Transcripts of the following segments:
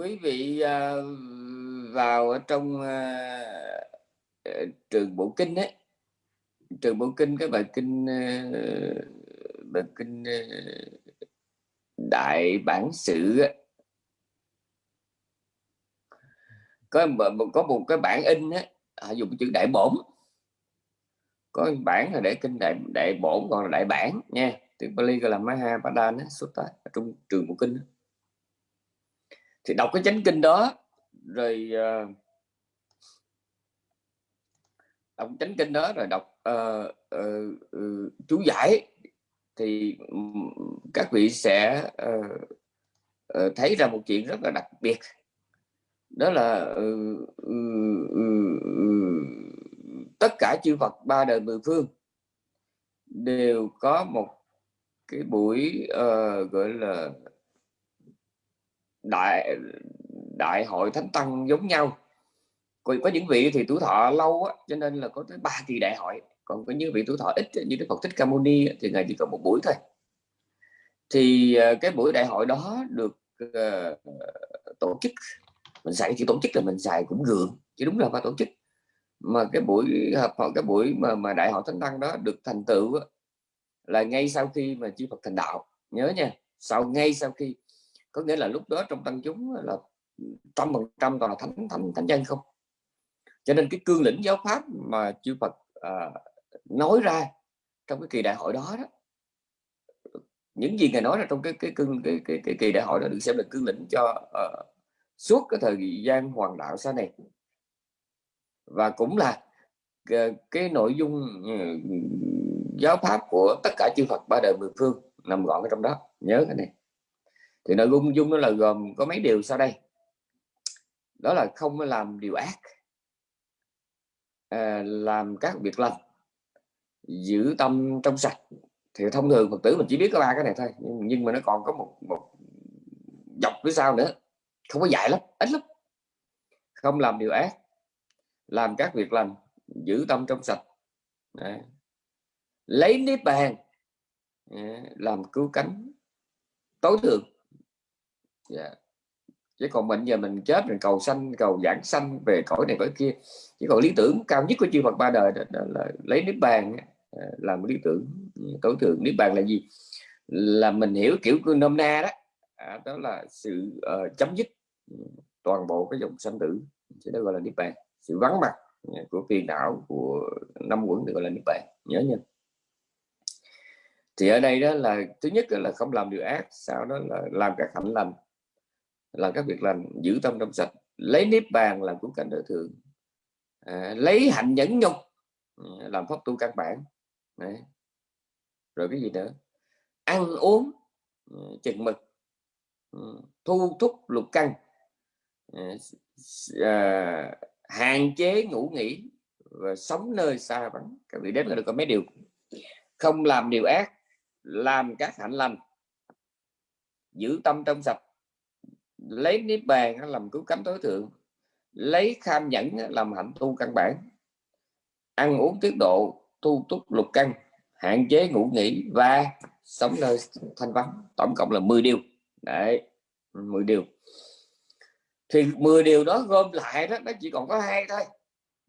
quý vị à, vào ở trong à, ờ, trường bộ kinh ấy. Trường bộ kinh cái bài kinh ờ, bài kinh ờ, đại bản sự có có một cái bản in á, họ dùng chữ đại bổn. Có bản là để kinh đại đại bổn, còn là đại bản nha. Tiếng Bali gọi là Maha Padana Sutta ở trong trường bộ kinh thì đọc cái chánh kinh đó rồi uh, đọc chánh kinh đó rồi đọc uh, uh, uh, chú giải thì các vị sẽ uh, uh, thấy ra một chuyện rất là đặc biệt. Đó là uh, uh, uh, tất cả chư Phật ba đời mười phương đều có một cái buổi uh, gọi là đại đại hội thánh tăng giống nhau. Còn có những vị thì tuổi thọ lâu á, cho nên là có tới ba kỳ đại hội. Còn có những vị tuổi thọ ít như đức phật thích ca mâu ni thì ngày chỉ có một buổi thôi. Thì ờ, cái buổi đại hội đó được uh, tổ chức mình xài chỉ tổ chức là mình xài cũng gượng chứ đúng là phải tổ chức. Mà cái buổi hợp hội cái buổi mà mà đại hội thánh tăng đó được thành tựu là ngay sau khi mà chư Phật thành đạo. Nhớ nha sau ngay sau khi có nghĩa là lúc đó trong tăng chúng là trăm phần trăm toàn là thánh thánh thánh nhân không? Cho nên cái cương lĩnh giáo pháp mà chư Phật à, nói ra trong cái kỳ đại hội đó đó những gì ngài nói là trong cái cái cương cái, cái, cái kỳ đại hội đó được xem là cương lĩnh cho uh, suốt cái thời gian hoàng đạo sau này. Và cũng là cái, cái nội dung uh, giáo pháp của tất cả chư Phật ba đời mười phương nằm gọn ở trong đó. Nhớ cái này thì nội dung dung nó là gồm có mấy điều sau đây. Đó là không làm điều ác à, làm các việc lành giữ tâm trong sạch. Thì thông thường phật tử mình chỉ biết có ba cái này thôi nhưng, nhưng mà nó còn có một một dọc phía sau nữa. Không có dài lắm ít lắm. Không làm điều ác làm các việc lành giữ tâm trong sạch. Đấy. lấy niết bàn à, làm cứu cánh tối thượng yeah. chứ còn mình giờ mình chết rồi cầu sanh cầu giảng sanh về cõi này cõi kia. Chỉ còn lý tưởng cao nhất của chư Phật ba đời đó, đó là lấy niết bàn ờ, làm lý tưởng ừ, tối thượng. Niết bàn là gì? Là mình hiểu kiểu nôm na đó. À, đó là sự uh, chấm dứt ừ, toàn bộ cái dòng sanh tử. Chứ đó gọi là niết bàn. Sự vắng mặt ừ, của phiền não của năm quẩn được gọi là niết bàn. Nhớ nha. Thì ở đây đó là thứ nhất là không làm điều ác sau đó là làm các hạnh lành làm các việc lành giữ tâm trong sạch lấy nếp bàn làm cuốn cảnh đời thường. À, lấy hạnh nhẫn nhục ừ, làm pháp tu căn bản. Đấy. rồi cái gì nữa? Ăn uống ừ, chừng mực ừ, thu thúc lục căn à, hạn chế ngủ nghỉ và sống nơi xa vắng. Các vị đến là được có mấy điều? Không làm điều ác làm các hạnh lành. Giữ tâm trong sạch lấy niết bàn làm cứu cánh tối thượng, lấy kham nhẫn làm hạnh tu căn bản, ăn uống tiết độ, tu túc lục căn, hạn chế ngủ nghỉ và sống nơi thanh vắng. Tổng cộng là 10 điều. Đấy 10 điều. Thì 10 điều đó gom lại đó, nó chỉ còn có hai thôi.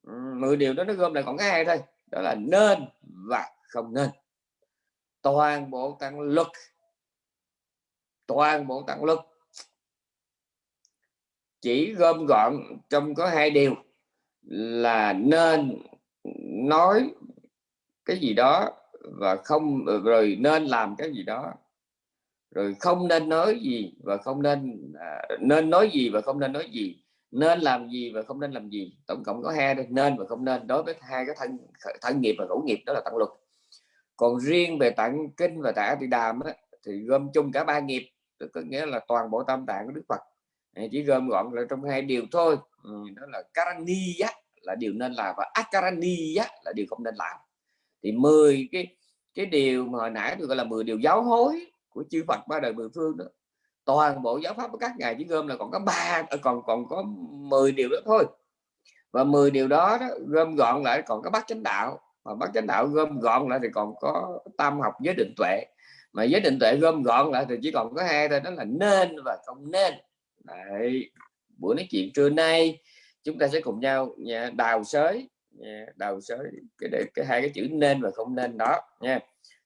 Ừ, 10 điều đó nó gom lại còn có hai thôi. Đó là nên và không nên. Toàn bộ tăng lực toàn bộ tăng lực chỉ gom gọn trong có hai điều là nên nói cái gì đó và không rồi nên làm cái gì đó. Rồi không nên nói gì và không nên à, nên nói gì và không nên nói gì. Nên làm gì và không nên làm gì. Tổng cộng có hai nên và không nên. Đối với hai cái thân thân nghiệp và ngũ nghiệp đó là tặng luật. Còn riêng về tạng kinh và tạng thì đàm á, thì gom chung cả ba nghiệp có nghĩa là toàn bộ tam tạng của đức phật chỉ gom gọn là trong hai điều thôi. Ừ, đó là karani là điều nên làm và akarani là điều không nên làm. Thì 10 cái cái điều mà hồi nãy tôi gọi là 10 điều giáo hối của chư Phật ba đời mười phương đó toàn bộ giáo pháp của các ngài chỉ gom là còn có ba à, còn còn có 10 điều đó thôi. Và 10 điều đó, đó gom gọn lại còn có bát chánh đạo. Mà bát chánh đạo gom gọn lại thì còn có tam học giới định tuệ. Mà giới định tuệ gom gọn lại thì chỉ còn có hai thôi đó là nên và không nên. Đấy. buổi nói chuyện trưa nay chúng ta sẽ cùng nhau nha, đào sới nha, đào sới cái, cái hai cái chữ nên và không nên đó nha.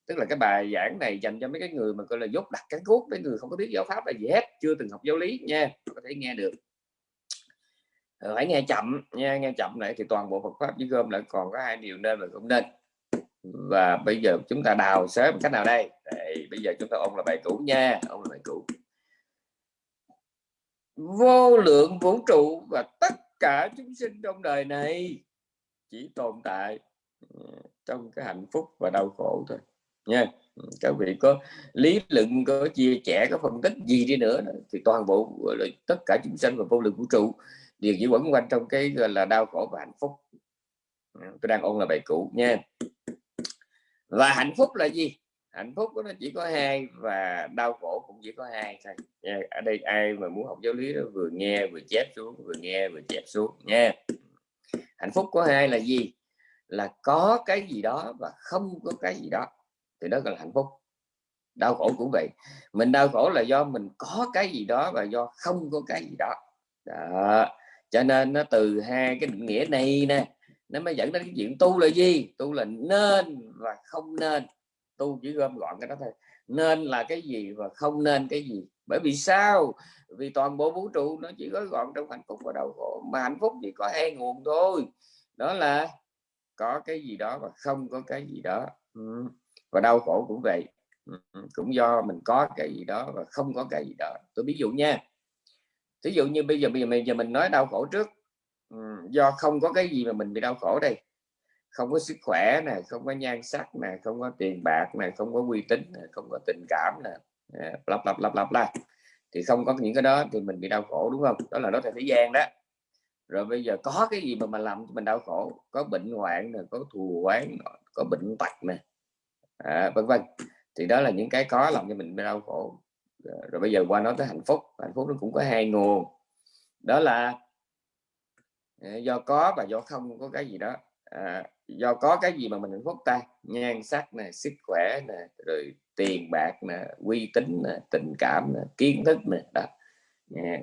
Tức là cái bài giảng này dành cho mấy cái người mà gọi là dốt đặt cái cốt mấy người không có biết giáo pháp là gì hết chưa từng học giáo lý nha có thể nghe được. Ờ, hãy nghe chậm nha nghe chậm lại thì toàn bộ Phật pháp chỉ gom lại còn có hai điều nên và không nên. Và bây giờ chúng ta đào sớm cách nào đây? Đây, bây giờ chúng ta ôn là bài cũ nha ôn là bài cũ vô lượng vũ trụ và tất cả chúng sinh trong đời này chỉ tồn tại ừ, trong cái hạnh phúc và đau khổ thôi. Nha ừ, các vị có lý luận, có chia sẻ, có phân tích gì đi nữa thì toàn bộ tất cả chúng sinh và vô lượng vũ trụ đều chỉ quẩn quanh trong cái, gọi là, đau khổ và hạnh phúc. Ừ, tôi đang ôn là bài cũ nha. Và hạnh phúc là gì? Hạnh phúc của nó chỉ có hai và đau khổ cũng chỉ có hai thôi. Nha. ở đây ai mà muốn học giáo lý đó vừa nghe vừa chép xuống vừa nghe vừa chép xuống nha. Hạnh phúc có hai là gì? Là có cái gì đó và không có cái gì đó. Thì đó là hạnh phúc. Đau khổ cũng vậy. Mình đau khổ là do mình có cái gì đó và do không có cái gì đó, đó. cho nên nó từ hai cái định nghĩa này nè nó mới dẫn đến cái chuyện tu là gì? Tu là nên và không nên tu chỉ gom gọn cái đó thôi. Nên là cái gì và không nên cái gì? Bởi vì sao? Vì toàn bộ vũ trụ nó chỉ gói gọn trong hạnh phúc và đau khổ mà hạnh phúc chỉ có hai nguồn thôi. Đó là có cái gì đó và không có cái gì đó. Ừ. và đau khổ cũng vậy. Ừ, cũng do mình có cái gì đó và không có cái gì đó. Tôi ví dụ nha. Ví dụ như bây giờ bây giờ mình giờ mình nói đau khổ trước. Ừ, do không có cái gì mà mình bị đau khổ đây không có sức khỏe này không có nhan sắc này không có tiền bạc này không có uy tín này không có tình cảm này lặp lặp lặp lặp la thì không có những cái đó thì mình bị đau khổ đúng không? Đó là đó là thế gian đó. Rồi bây giờ có cái gì mà mình làm cho mình đau khổ? Có bệnh hoạn này có thù oán có bệnh tật này à, vân vân. Thì đó là những cái có làm cho mình bị đau khổ. Ờ, rồi bây giờ qua nói tới hạnh phúc. Hạnh phúc nó cũng có hai nguồn. Đó là ờ, do có và do không có cái gì đó. À, do có cái gì mà mình hạnh phúc ta? Nhan sắc nè sức khỏe nè rồi tiền bạc nè uy tín nè tình cảm nè kiến thức nè đó.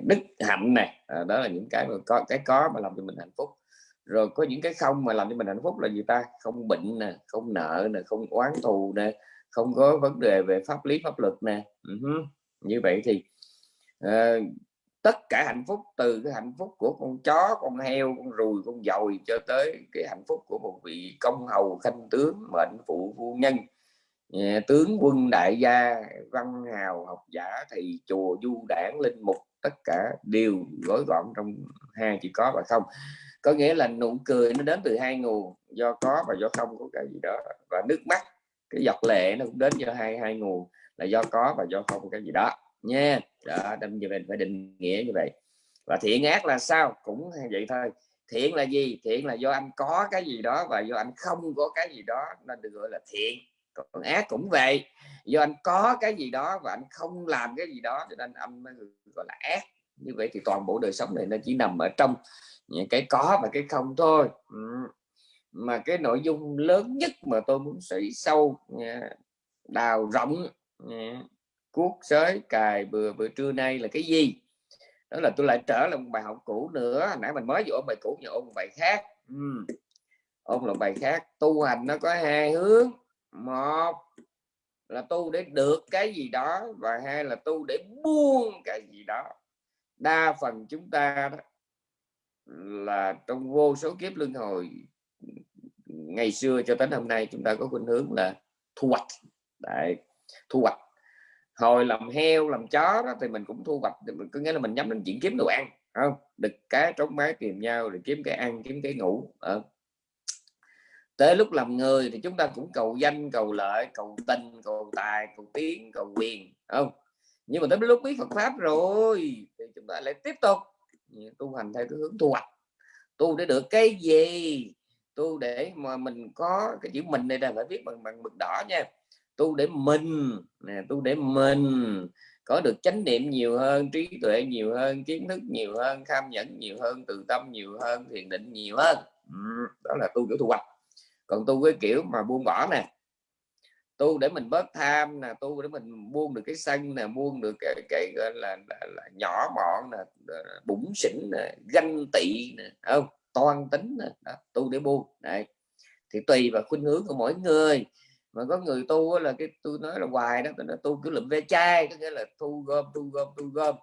Đức hạnh nè à, đó là những cái mà có cái có mà làm cho mình hạnh phúc. Rồi có những cái không mà làm cho mình hạnh phúc là gì ta? Không bệnh nè không nợ nè không oán thù nè không có vấn đề về pháp lý pháp luật nè. Ừ uh -huh. như vậy thì uh, tất cả hạnh phúc, từ cái hạnh phúc của con chó, con heo, con ruồi, con dồi cho tới cái hạnh phúc của một vị công hầu, khanh tướng, mệnh phụ, phu nhân. Ờ, tướng, quân, đại gia, văn, hào, học giả thì chùa, du, đảng, linh mục, tất cả đều gói gọn trong hai chỉ có và không. Có nghĩa là nụ cười nó đến từ hai nguồn, do có và do không, có cái gì đó. Và nước mắt, cái giọt lệ nó cũng đến do hai hai nguồn, là do có và do không, cái gì đó nha. Đó, đâm như mình phải định nghĩa như vậy. Và thiện ác là sao? Cũng vậy thôi. Thiện là gì? Thiện là do anh có cái gì đó và do anh không có cái gì đó nên được gọi là thiện. Còn ác cũng vậy. Do anh có cái gì đó và anh không làm cái gì đó, cho nên anh mới gọi là ác. Như vậy thì toàn bộ đời sống này nó chỉ nằm ở trong những cái có và cái không thôi. Ừ. Mà cái nội dung lớn nhất mà tôi muốn sĩ sâu à, đào rộng à, cuốc sới cài bừa bữa trưa nay là cái gì? Đó là tôi lại trở lại một bài học cũ nữa. Nãy mình mới vô ôn bài cũ nhưng ôn bài khác. Uhm. ôn là bài khác. Tu hành nó có hai hướng. Một là tu để được cái gì đó và hai là tu để buông cái gì đó. Đa phần chúng ta đó là trong vô số kiếp luân hồi ngày xưa cho đến hôm nay chúng ta có khuynh hướng là thu hoạch. Đấy, thu hoạch hồi làm heo, làm chó đó thì mình cũng thu hoạch có nghĩa là mình nhắm đến chuyện kiếm đồ ăn không? Đực cá trống mái tìm nhau để kiếm cái ăn, kiếm cái ngủ à. tới lúc làm người thì chúng ta cũng cầu danh, cầu lợi, cầu tình, cầu tài, cầu tiếng, cầu quyền không? Nhưng mà tới lúc biết Phật pháp rồi thì chúng ta lại tiếp tục tu hành theo cái hướng thu hoạch. Tu để được cái gì? Tu để mà mình có cái chữ mình này là phải viết bằng bằng mực đỏ nha tu để mình. Nè tu để mình. Có được chánh niệm nhiều hơn trí tuệ nhiều hơn kiến thức nhiều hơn tham nhẫn nhiều hơn từ tâm nhiều hơn thiền định nhiều hơn. Đó là tu kiểu thu hoạch còn tu cái kiểu mà buông bỏ nè. Tu để mình bớt tham nè tu để mình buông được cái sân nè buông được cái, cái gọi là, là, là nhỏ mọn nè bụng xỉn nè ganh tị nè không? Toan tính nè. Đó, tu để buông. Đấy. Thì tùy vào khuynh hướng của mỗi người mà có người tu là cái tôi nói là hoài đó tôi nói tu cứ lụm ve chai có nghĩa là thu gom thu gom thu gom.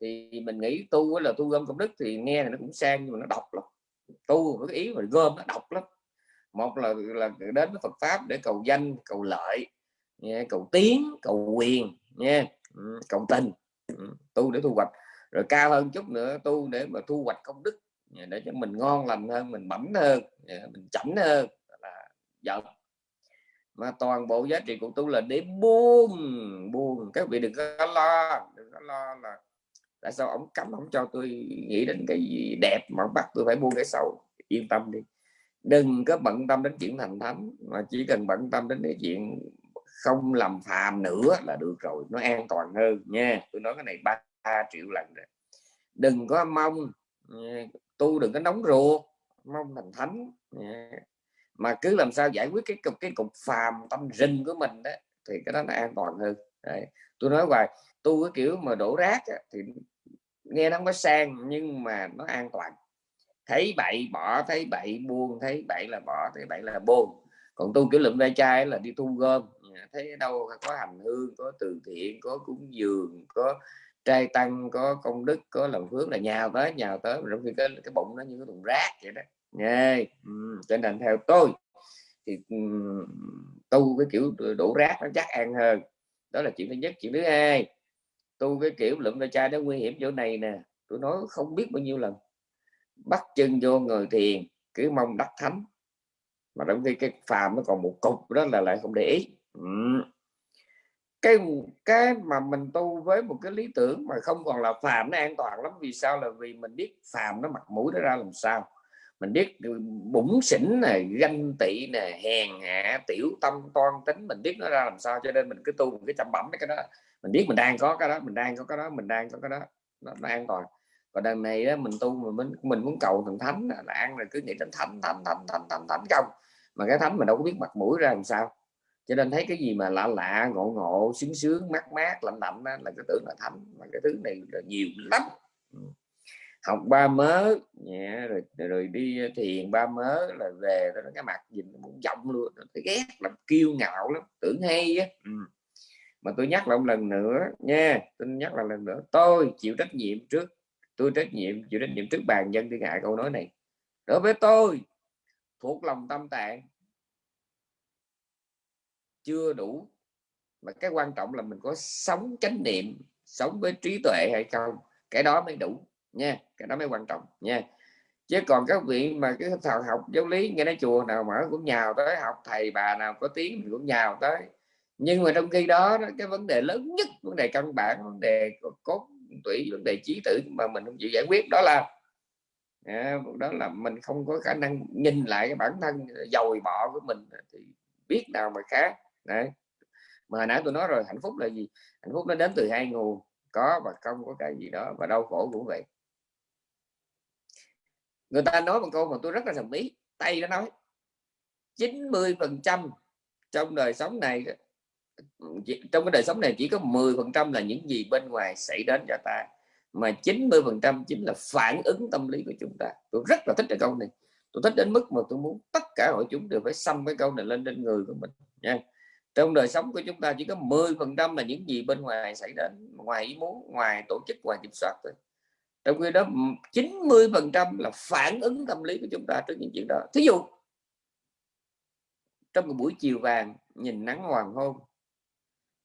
Thì mình nghĩ tu là thu gom công đức thì nghe là nó cũng sang nhưng mà nó độc lắm. Tu với cái ý mà gom nó độc lắm. Một là là đến với Phật pháp để cầu danh cầu lợi nha, cầu tiến cầu quyền nha cầu tình tu để thu hoạch. Rồi cao hơn chút nữa tu để mà thu hoạch công đức để cho mình ngon lành hơn mình bẩm hơn mình chảnh hơn là giận mà toàn bộ giá trị của tu là để buông buông. Các vị đừng có lo, đừng có lo là tại sao ông cấm, ông cho tôi nghĩ đến cái gì đẹp mà bắt tôi phải buông cái sâu yên tâm đi. Đừng có bận tâm đến chuyện thành thánh, mà chỉ cần bận tâm đến cái chuyện không làm phàm nữa là được rồi, nó an toàn hơn nha. Tôi nói cái này ba triệu lần rồi. Đừng có mong tu đừng có nóng ruột, mong thành thánh mà cứ làm sao giải quyết cái cục cái cục phàm tâm rình của mình đó thì cái đó nó an toàn hơn. Đấy. tôi nói hoài tu cái kiểu mà đổ rác á, thì nghe nó không có sang nhưng mà nó an toàn. Thấy bậy bỏ thấy bậy buông thấy bậy là bỏ thấy bậy là buông. Còn tu kiểu lượm ve chai là đi thu gom. Thấy đâu có hành hương có từ thiện có cúng dường có trai tăng có công đức có lòng hướng là nhào tới nhào tới rồi khi cái cái bụng nó như cái thùng rác vậy đó nghe ừ, cho nên theo tôi thì ừ, tu cái kiểu đổ rác nó chắc ăn hơn. Đó là chuyện thứ nhất. Chuyện thứ hai tu cái kiểu lượm ra chai nó nguy hiểm chỗ này nè. Tôi nói không biết bao nhiêu lần. Bắt chân vô người thiền cứ mong đắc thánh. Mà trong khi cái phàm nó còn một cục đó là lại không để ý. Ừ. cái cái mà mình tu với một cái lý tưởng mà không còn là phàm nó an toàn lắm vì sao? Là vì mình biết phàm nó mặt mũi nó ra làm sao mình biết bụng xỉn này ganh tị nè hèn hạ tiểu tâm toan tính mình biết nó ra làm sao cho nên mình cứ tu một cái chăm bẩm cái đó. Mình biết mình đang có cái đó mình đang có cái đó mình đang có cái đó nó, nó an toàn. Và đằng này đó, mình tu mà mình mình muốn cầu thần thánh là ăn rồi cứ nghĩ đến thánh thánh thánh thánh thánh thánh không mà cái thánh mình đâu có biết mặt mũi ra làm sao. Cho nên thấy cái gì mà lạ lạ ngộ ngộ sướng sướng mát mát lạnh lạnh đó, là cái tưởng là thánh. Mà cái thứ này là nhiều lắm. Ừ học ba mớ. Nhẹ rồi, rồi đi thiền ba mớ là về nó cái mặt nhìn muốn giọng luôn thấy ghét làm kiêu ngạo lắm tưởng hay á ừ. mà tôi nhắc lại một lần nữa nha tôi nhắc lại lần nữa tôi chịu trách nhiệm trước tôi trách nhiệm chịu trách nhiệm trước bàn dân thiên hạ câu nói này. Đối với tôi thuộc lòng tâm tạng chưa đủ. Mà cái quan trọng là mình có sống chánh niệm sống với trí tuệ hay không cái đó mới đủ nha, cái đó mới quan trọng nha. Chứ còn các vị mà cái thảo học giáo lý, nghe nói chùa nào mở cũng nhào tới, học thầy bà nào có tiếng mình cũng nhào tới. Nhưng mà trong khi đó cái vấn đề lớn nhất, vấn đề căn bản, vấn đề cốt, tủy, vấn đề trí tử mà mình không chịu giải quyết, đó là à, đó là mình không có khả năng nhìn lại cái bản thân dồi bọ của mình thì biết nào mà khác. Đấy. Mà hồi nãy tôi nói rồi, hạnh phúc là gì? Hạnh phúc nó đến từ hai nguồn, có và không có cái gì đó, và đau khổ cũng vậy người ta nói một câu mà tôi rất là đồng ý tay nó nói 90 phần trăm trong đời sống này trong cái đời sống này chỉ có 10 phần trăm là những gì bên ngoài xảy đến cho ta, mà 90 phần trăm chính là phản ứng tâm lý của chúng ta. Tôi rất là thích cái câu này. Tôi thích đến mức mà tôi muốn tất cả hội chúng đều phải xăm cái câu này lên trên người của mình, nha. Trong đời sống của chúng ta chỉ có 10 phần trăm là những gì bên ngoài xảy đến, ngoài ý muốn, ngoài tổ chức, ngoài kiểm soát thôi trong khi đó 90 phần trăm là phản ứng tâm lý của chúng ta trước những chuyện đó. Thí dụ trong một buổi chiều vàng nhìn nắng hoàng hôn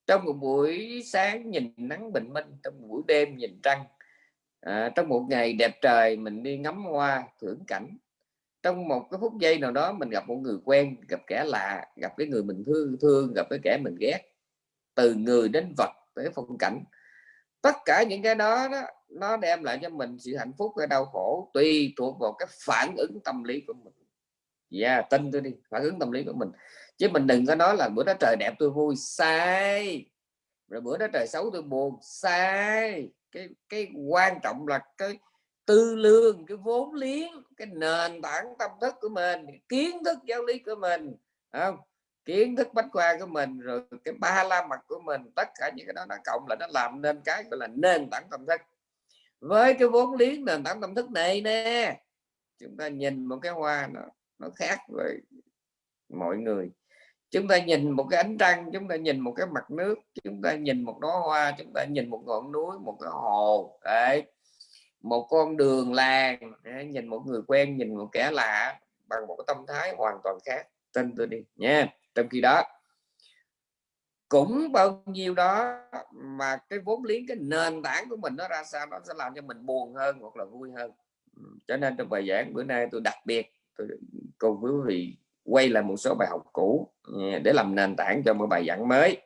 trong một buổi sáng nhìn nắng bình minh trong một buổi đêm nhìn trăng à, trong một ngày đẹp trời mình đi ngắm hoa thưởng cảnh trong một cái phút giây nào đó mình gặp một người quen gặp kẻ lạ gặp cái người mình thương thương gặp cái kẻ mình ghét từ người đến vật tới phong cảnh. Tất cả những cái đó, đó nó đem lại cho mình sự hạnh phúc hay đau khổ tùy thuộc vào cái phản ứng tâm lý của mình. Dạ yeah, tin tôi đi phản ứng tâm lý của mình. Chứ mình đừng có nói là bữa đó trời đẹp tôi vui sai. Rồi bữa đó trời xấu tôi buồn sai. Cái cái quan trọng là cái tư lương cái vốn liếng cái nền tảng tâm thức của mình kiến thức giáo lý của mình không? Kiến thức bách khoa của mình rồi cái ba la mật của mình tất cả những cái đó nó cộng là nó làm nên cái gọi là nền tảng tâm thức với cái vốn liếng nền tảng tâm thức này nè, chúng ta nhìn một cái hoa nó nó khác với mọi người. Chúng ta nhìn một cái ánh trăng, chúng ta nhìn một cái mặt nước, chúng ta nhìn một đóa hoa, chúng ta nhìn một ngọn núi, một cái hồ. Đấy. Một con đường làng nhìn một người quen, nhìn một kẻ lạ bằng một cái tâm thái hoàn toàn khác. Tin tôi đi nha. Trong khi đó cũng bao nhiêu đó, mà cái vốn liếng, cái nền tảng của mình nó ra sao nó sẽ làm cho mình buồn hơn hoặc là vui hơn. Cho nên trong bài giảng bữa nay tôi đặc biệt, tôi cùng quý vị quay lại một số bài học cũ à, để làm nền tảng cho một bài giảng mới.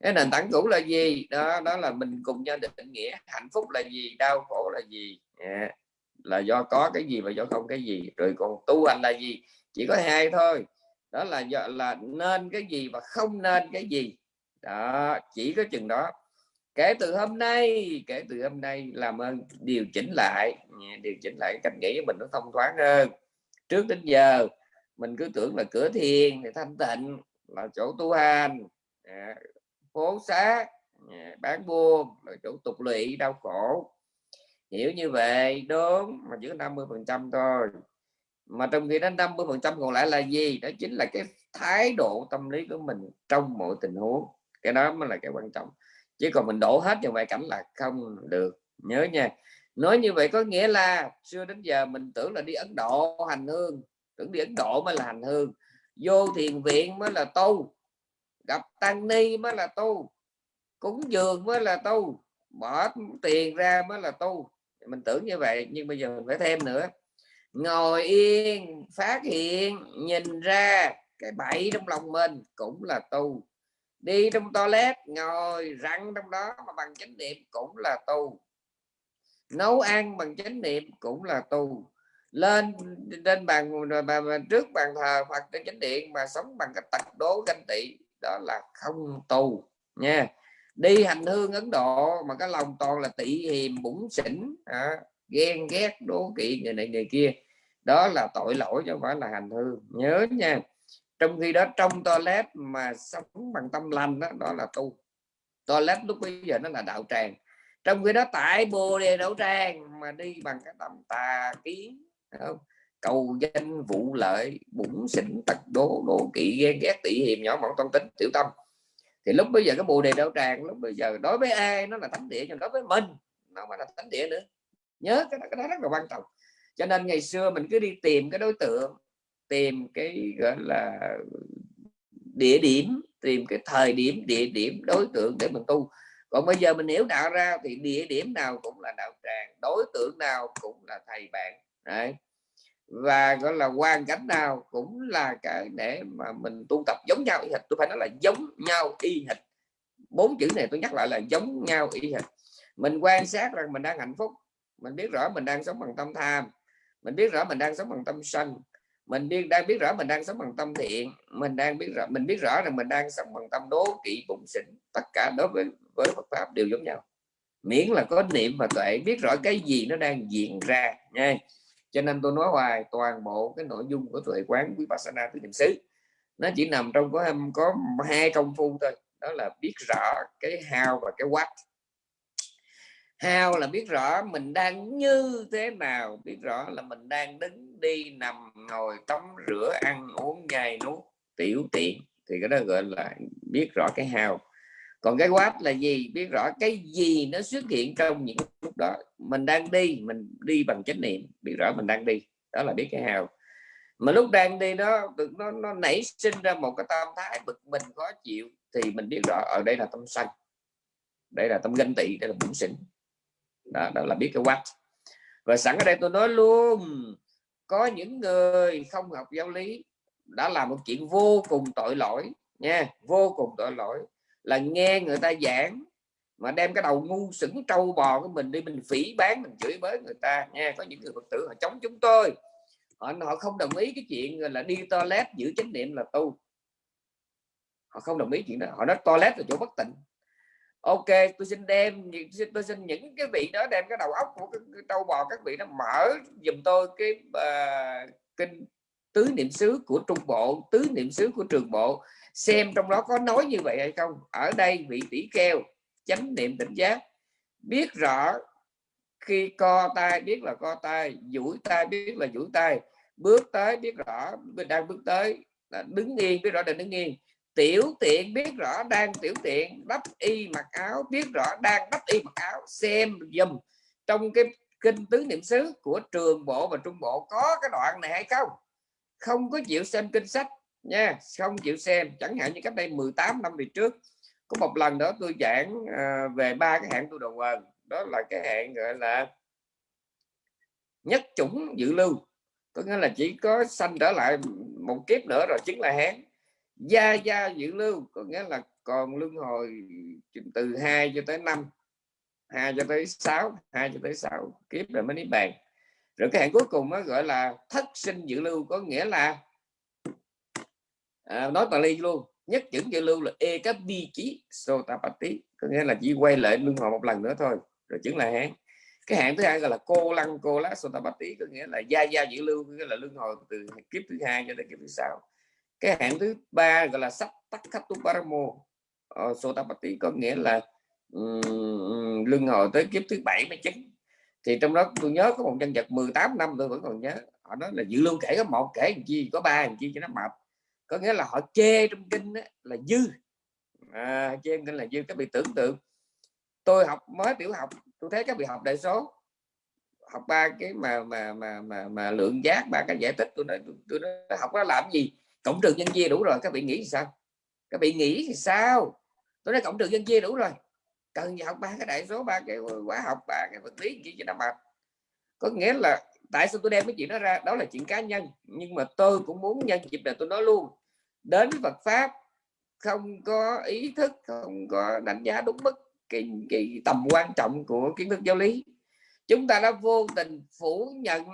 Cái nền tảng cũ là gì? Đó đó là mình cùng nhau định nghĩa hạnh phúc là gì, đau khổ là gì à, là do có cái gì và do không cái gì, rồi còn tu hành là gì. Chỉ có hai thôi đó là do là nên cái gì và không nên cái gì. Đó, chỉ có chừng đó. Kể từ hôm nay, kể từ hôm nay làm ơn điều chỉnh lại. Điều chỉnh lại cách nghĩ của mình nó thông thoáng hơn. Trước đến giờ, mình cứ tưởng là cửa thiền thì thanh tịnh, là chỗ tu hành à, phố xá à, bán buôn, là chỗ tục lụy, đau khổ. Hiểu như vậy, đúng, mà chỉ có 50 phần trăm thôi mà trong khi đó 50 phần trăm còn lại là gì? Đó chính là cái thái độ tâm lý của mình trong mọi tình huống. Cái đó mới là cái quan trọng. Chứ còn mình đổ hết vào ngoại cảnh là không được. Nhớ nha. Nói như vậy có nghĩa là xưa đến giờ mình tưởng là đi Ấn Độ hành hương. Tưởng đi Ấn Độ mới là hành hương. Vô thiền viện mới là tu. Gặp tăng ni mới là tu. Cúng dường mới là tu. Bỏ tiền ra mới là tu. Mình tưởng như vậy, nhưng bây giờ mình phải thêm nữa ngồi yên phát hiện nhìn ra cái bẫy trong lòng mình cũng là tu đi trong toilet ngồi răng trong đó mà bằng chánh niệm cũng là tu nấu ăn bằng chánh niệm cũng là tu lên trên bàn trước bàn thờ Phật trên chánh điện mà sống bằng cái tật đố ganh tị đó là không tu nha. Đi hành hương Ấn Độ mà cái lòng toàn là tị hiềm bủng xỉn à, ghen ghét đố kỵ người này người kia. Đó là tội lỗi chứ không phải là hành hư. Nhớ nha trong khi đó trong toilet mà sống bằng tâm lành đó, đó là tu. Toilet lúc bây giờ nó là đạo tràng. Trong khi đó tại bồ đề đạo tràng mà đi bằng cái tâm tà kiến không? cầu danh vụ lợi bụng xỉn tật đố đố kỵ ghen ghét tị hiềm nhỏ mọn toan tính tiểu tâm. Thì lúc bây giờ cái bồ đề đạo tràng lúc bây giờ đối với ai nó là thánh địa nhưng đối với mình nó mà là thánh địa nữa nhớ cái đó, cái đó rất là quan trọng. Cho nên ngày xưa mình cứ đi tìm cái đối tượng tìm cái gọi là địa điểm tìm cái thời điểm địa điểm đối tượng để mình tu. Còn bây giờ mình hiểu đạo ra thì địa điểm nào cũng là đạo tràng đối tượng nào cũng là thầy bạn Đấy. và gọi là hoàn cảnh nào cũng là cái để mà mình tu tập giống nhau y hệt. Tôi phải nói là giống nhau y hệt. Bốn chữ này tôi nhắc lại là giống nhau y hệt. Mình quan sát rằng mình đang hạnh phúc mình biết rõ mình đang sống bằng tâm tham. Mình biết rõ mình đang sống bằng tâm sân. Mình biết, đang biết rõ mình đang sống bằng tâm thiện. Mình đang biết rõ, mình biết rõ rằng mình đang sống bằng tâm đố kỵ bụng xỉn. Tất cả đối với với Phật pháp đều giống nhau. Miễn là có niệm và tuệ, biết rõ cái gì nó đang diễn ra nha. Cho nên tôi nói hoài, toàn bộ cái nội dung của tuệ quán quý vipassana tứ niệm xứ, nó chỉ nằm trong có có hai công phu thôi. Đó là biết rõ cái how và cái what hao là biết rõ mình đang như thế nào, biết rõ là mình đang đứng đi nằm ngồi tắm rửa, ăn uống nhai nuốt. Tiểu tiện, thì cái đó gọi là biết rõ cái hao còn cái quát là gì? Biết rõ cái gì nó xuất hiện trong những lúc đó. Mình đang đi, mình đi bằng chánh niệm, biết rõ mình đang đi. Đó là biết cái hào. mà lúc đang đi nó nó nó nảy sinh ra một cái tâm thái bực mình, khó chịu, thì mình biết rõ ở đây là tâm sân đây là tâm ganh tị, đây là bụng xỉn đó, đó là biết cái what. Và sẵn ở đây tôi nói luôn có những người không học giáo lý đã làm một chuyện vô cùng tội lỗi nha vô cùng tội lỗi là nghe người ta giảng mà đem cái đầu ngu sững trâu bò của mình đi mình phỉ bán mình chửi bới người ta nha. Có những người phật tử họ chống chúng tôi họ họ không đồng ý cái chuyện là đi toilet giữ chánh niệm là tu. Họ không đồng ý chuyện đó họ nói toilet là chỗ bất tịnh ok tôi xin đem tôi xin những cái vị đó đem cái đầu óc của cái, cái trâu bò các vị nó mở dùm tôi cái uh, kinh tứ niệm xứ của trung bộ tứ niệm xứ của trường bộ. Xem trong đó có nói như vậy hay không? Ở đây vị tỷ keo chánh niệm tỉnh giác. Biết rõ khi co tay biết là co tay duỗi tay biết là duỗi tay. Bước tới biết rõ đang bước tới là đứng yên biết rõ là đứng yên tiểu tiện biết rõ đang tiểu tiện đắp y mặc áo biết rõ đang đắp y mặc áo xem dùm trong cái kinh tứ niệm xứ của trường bộ và trung bộ có cái đoạn này hay không? Không có chịu xem kinh sách nha không chịu xem. Chẳng hạn như cách đây 18 năm về trước có một lần đó tôi giảng à, về ba cái hạng tu đồ quần đó là cái hạng gọi là nhất chủng dự lưu. Có nghĩa là chỉ có sanh trở lại một kiếp nữa rồi chính là hán gia gia dự lưu có nghĩa là còn luân hồi từ 2 cho tới 5 2 cho tới 6 2 cho tới 6 kiếp rồi mới niết bàn. Rồi cái hạn cuối cùng nó gọi là thất sinh dự lưu có nghĩa là à, nói Pali luôn nhất chữ dự lưu là e cấp bi chí sotapati có nghĩa là chỉ quay lại luân hồi một lần nữa thôi rồi chứng là hán cái hạn thứ hai gọi là cô lăng cô lá sotapati có nghĩa là gia gia dự lưu có nghĩa là luân hồi từ kiếp thứ hai cho tới kiếp thứ sáu cái hạng thứ ba gọi là sắc tắc khắp tu paramo uh, ờ, sotapati có nghĩa là um, luân hồi tới kiếp thứ bảy mới chín. Thì trong đó tôi nhớ có một nhân vật 18 năm tôi vẫn còn nhớ. Họ nói là dự lưu kể có một kể làm chi có ba làm chi cho nó mập có nghĩa là họ chê trong kinh đó, là dư. À, chê trong kinh là dư. Các vị tưởng tượng tôi học mới tiểu học tôi thấy các vị học đại số học ba cái mà mà mà mà, mà lượng giác ba cái giải tích tôi nói tôi, tôi nói, học nó làm gì? Cộng trừ nhân chia đủ rồi các vị nghĩ sao? Các vị nghĩ thì sao? Tôi nói cộng trừ nhân chia đủ rồi. Cần gì học ba cái đại số ba cái hóa học ba cái vật lý chỉ cho nó mệt có nghĩa là tại sao tôi đem cái chuyện đó ra? Đó là chuyện cá nhân. Nhưng mà tôi cũng muốn nhân dịp này tôi nói luôn đến Phật pháp không có ý thức không có đánh giá đúng mức cái, cái tầm quan trọng của kiến thức giáo lý. Chúng ta đã vô tình phủ nhận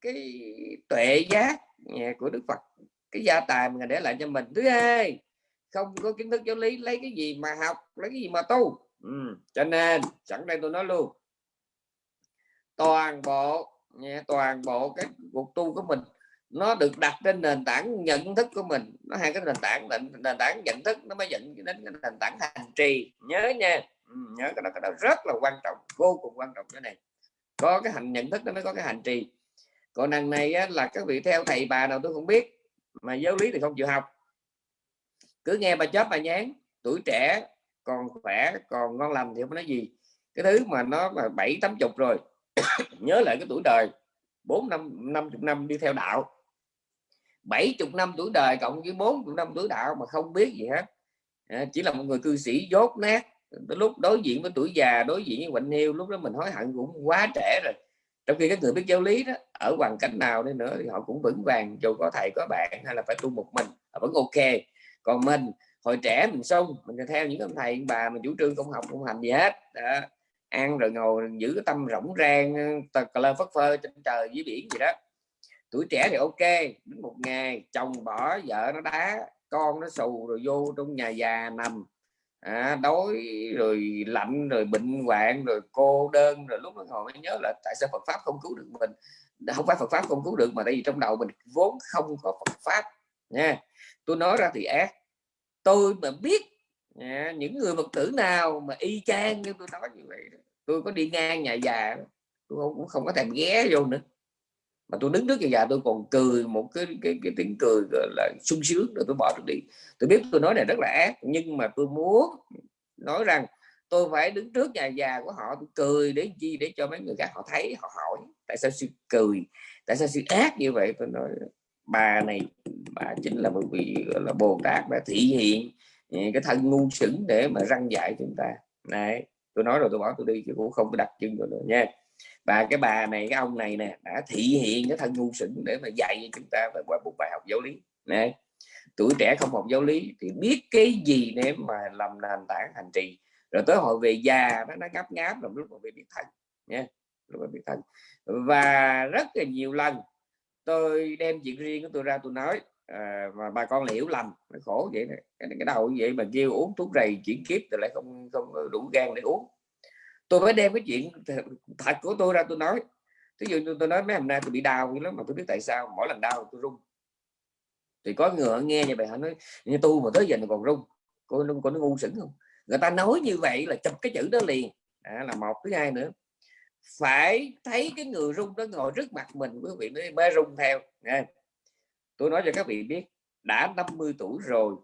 cái tuệ giác của Đức Phật cái gia tài mà để lại cho mình. Thứ hai không có kiến thức giáo lý lấy cái gì mà học lấy cái gì mà tu. Ừ. cho nên sẵn đây tôi nói luôn toàn bộ nha, toàn bộ cái cuộc tu của mình nó được đặt trên nền tảng nhận thức của mình. Nó hai cái nền tảng nền, nền tảng nhận thức nó mới dẫn đến cái nền tảng hành trì. Nhớ nha. Ừ, nhớ cái đó, cái đó rất là quan trọng vô cùng quan trọng cái này. Có cái hành nhận thức nó mới có cái hành trì. Còn đằng này á, là các vị theo thầy bà nào tôi không biết mà giáo lý thì không chịu học. Cứ nghe bà chớp bà nhán tuổi trẻ còn khỏe còn ngon lành thì không nói gì. Cái thứ mà nó là bảy tám chục rồi nhớ lại cái tuổi đời bốn năm năm chục năm đi theo đạo. Bảy chục năm tuổi đời cộng với bốn chục năm tuổi đạo mà không biết gì hết. À, chỉ là một người cư sĩ dốt nát lúc đối diện với tuổi già đối diện với bệnh hiu lúc đó mình hối hận cũng quá trẻ rồi trong khi các người biết giáo lý đó, ở hoàn cảnh nào đi nữa thì họ cũng vững vàng, dù có thầy, có bạn hay là phải tu một mình vẫn ok. Còn mình, hồi trẻ mình sung mình theo những ông thầy bà, mình chủ trương không học không hành gì hết. Đó. ăn rồi ngồi, giữ cái tâm rỗng rang cờ lơ phất phơ trên trời dưới biển gì đó. Tuổi trẻ thì ok, đến một ngày, chồng bỏ, vợ nó đá, con nó xù rồi vô trong nhà già nằm à, đói rồi lạnh rồi bệnh hoạn rồi cô đơn rồi lúc đó ngồi mới nhớ là tại sao Phật pháp không cứu được mình. Không phải Phật pháp không cứu được mà tại vì trong đầu mình vốn không có Phật pháp nha. Tôi nói ra thì ác. Tôi mà biết nha, những người Phật tử nào mà y chang như tôi nói như vậy tôi có đi ngang nhà già tôi không, cũng không có thèm ghé vô nữa mà tôi đứng trước nhà già tôi còn cười một cái cái, cái tiếng cười gọi là sung sướng rồi tôi bỏ tôi đi. Tôi biết tôi nói này rất là ác nhưng mà tôi muốn nói rằng tôi phải đứng trước nhà già của họ tôi cười để chi? Để cho mấy người khác họ thấy họ hỏi tại sao sự cười tại sao sự ác như vậy? Tôi nói bà này bà chính là một vị gọi là bồ tát đã thị hiện ừ, cái thân ngu sững để mà răng dạy chúng ta. Này tôi nói rồi tôi bỏ tôi đi chứ cũng không có đặt chân rồi nữa nha và cái bà này cái ông này nè đã thị hiện cái thân ngu sững để mà dạy cho chúng ta về qua một bài học giáo lý. Nè tuổi trẻ không học giáo lý thì biết cái gì để mà làm nền tảng hành trì. Rồi tới hồi về già nó nó ngáp ngáp làm lúc mà về biết thân nha lúc mà biết thân. Và rất là nhiều lần tôi đem chuyện riêng của tôi ra tôi nói à, mà bà con hiểu lầm nó khổ vậy này. cái, cái đầu vậy mà kêu uống thuốc rầy chuyển kiếp rồi lại không không đủ gan để uống tôi mới đem cái chuyện thật của tôi ra tôi nói. Ví dụ như tôi nói mấy hôm nay tôi bị đau lắm mà tôi biết tại sao. Mỗi lần đau tôi run. Thì có người nghe như vậy họ nói như tu mà tới giờ còn rung cô nó, cô nó ngu sững không? Người ta nói như vậy là chụp cái chữ đó liền. À, là một thứ hai nữa. Phải thấy cái người rung đó ngồi trước mặt mình quý vị mới, mới rung theo. Nha. tôi nói cho các vị biết đã 50 tuổi rồi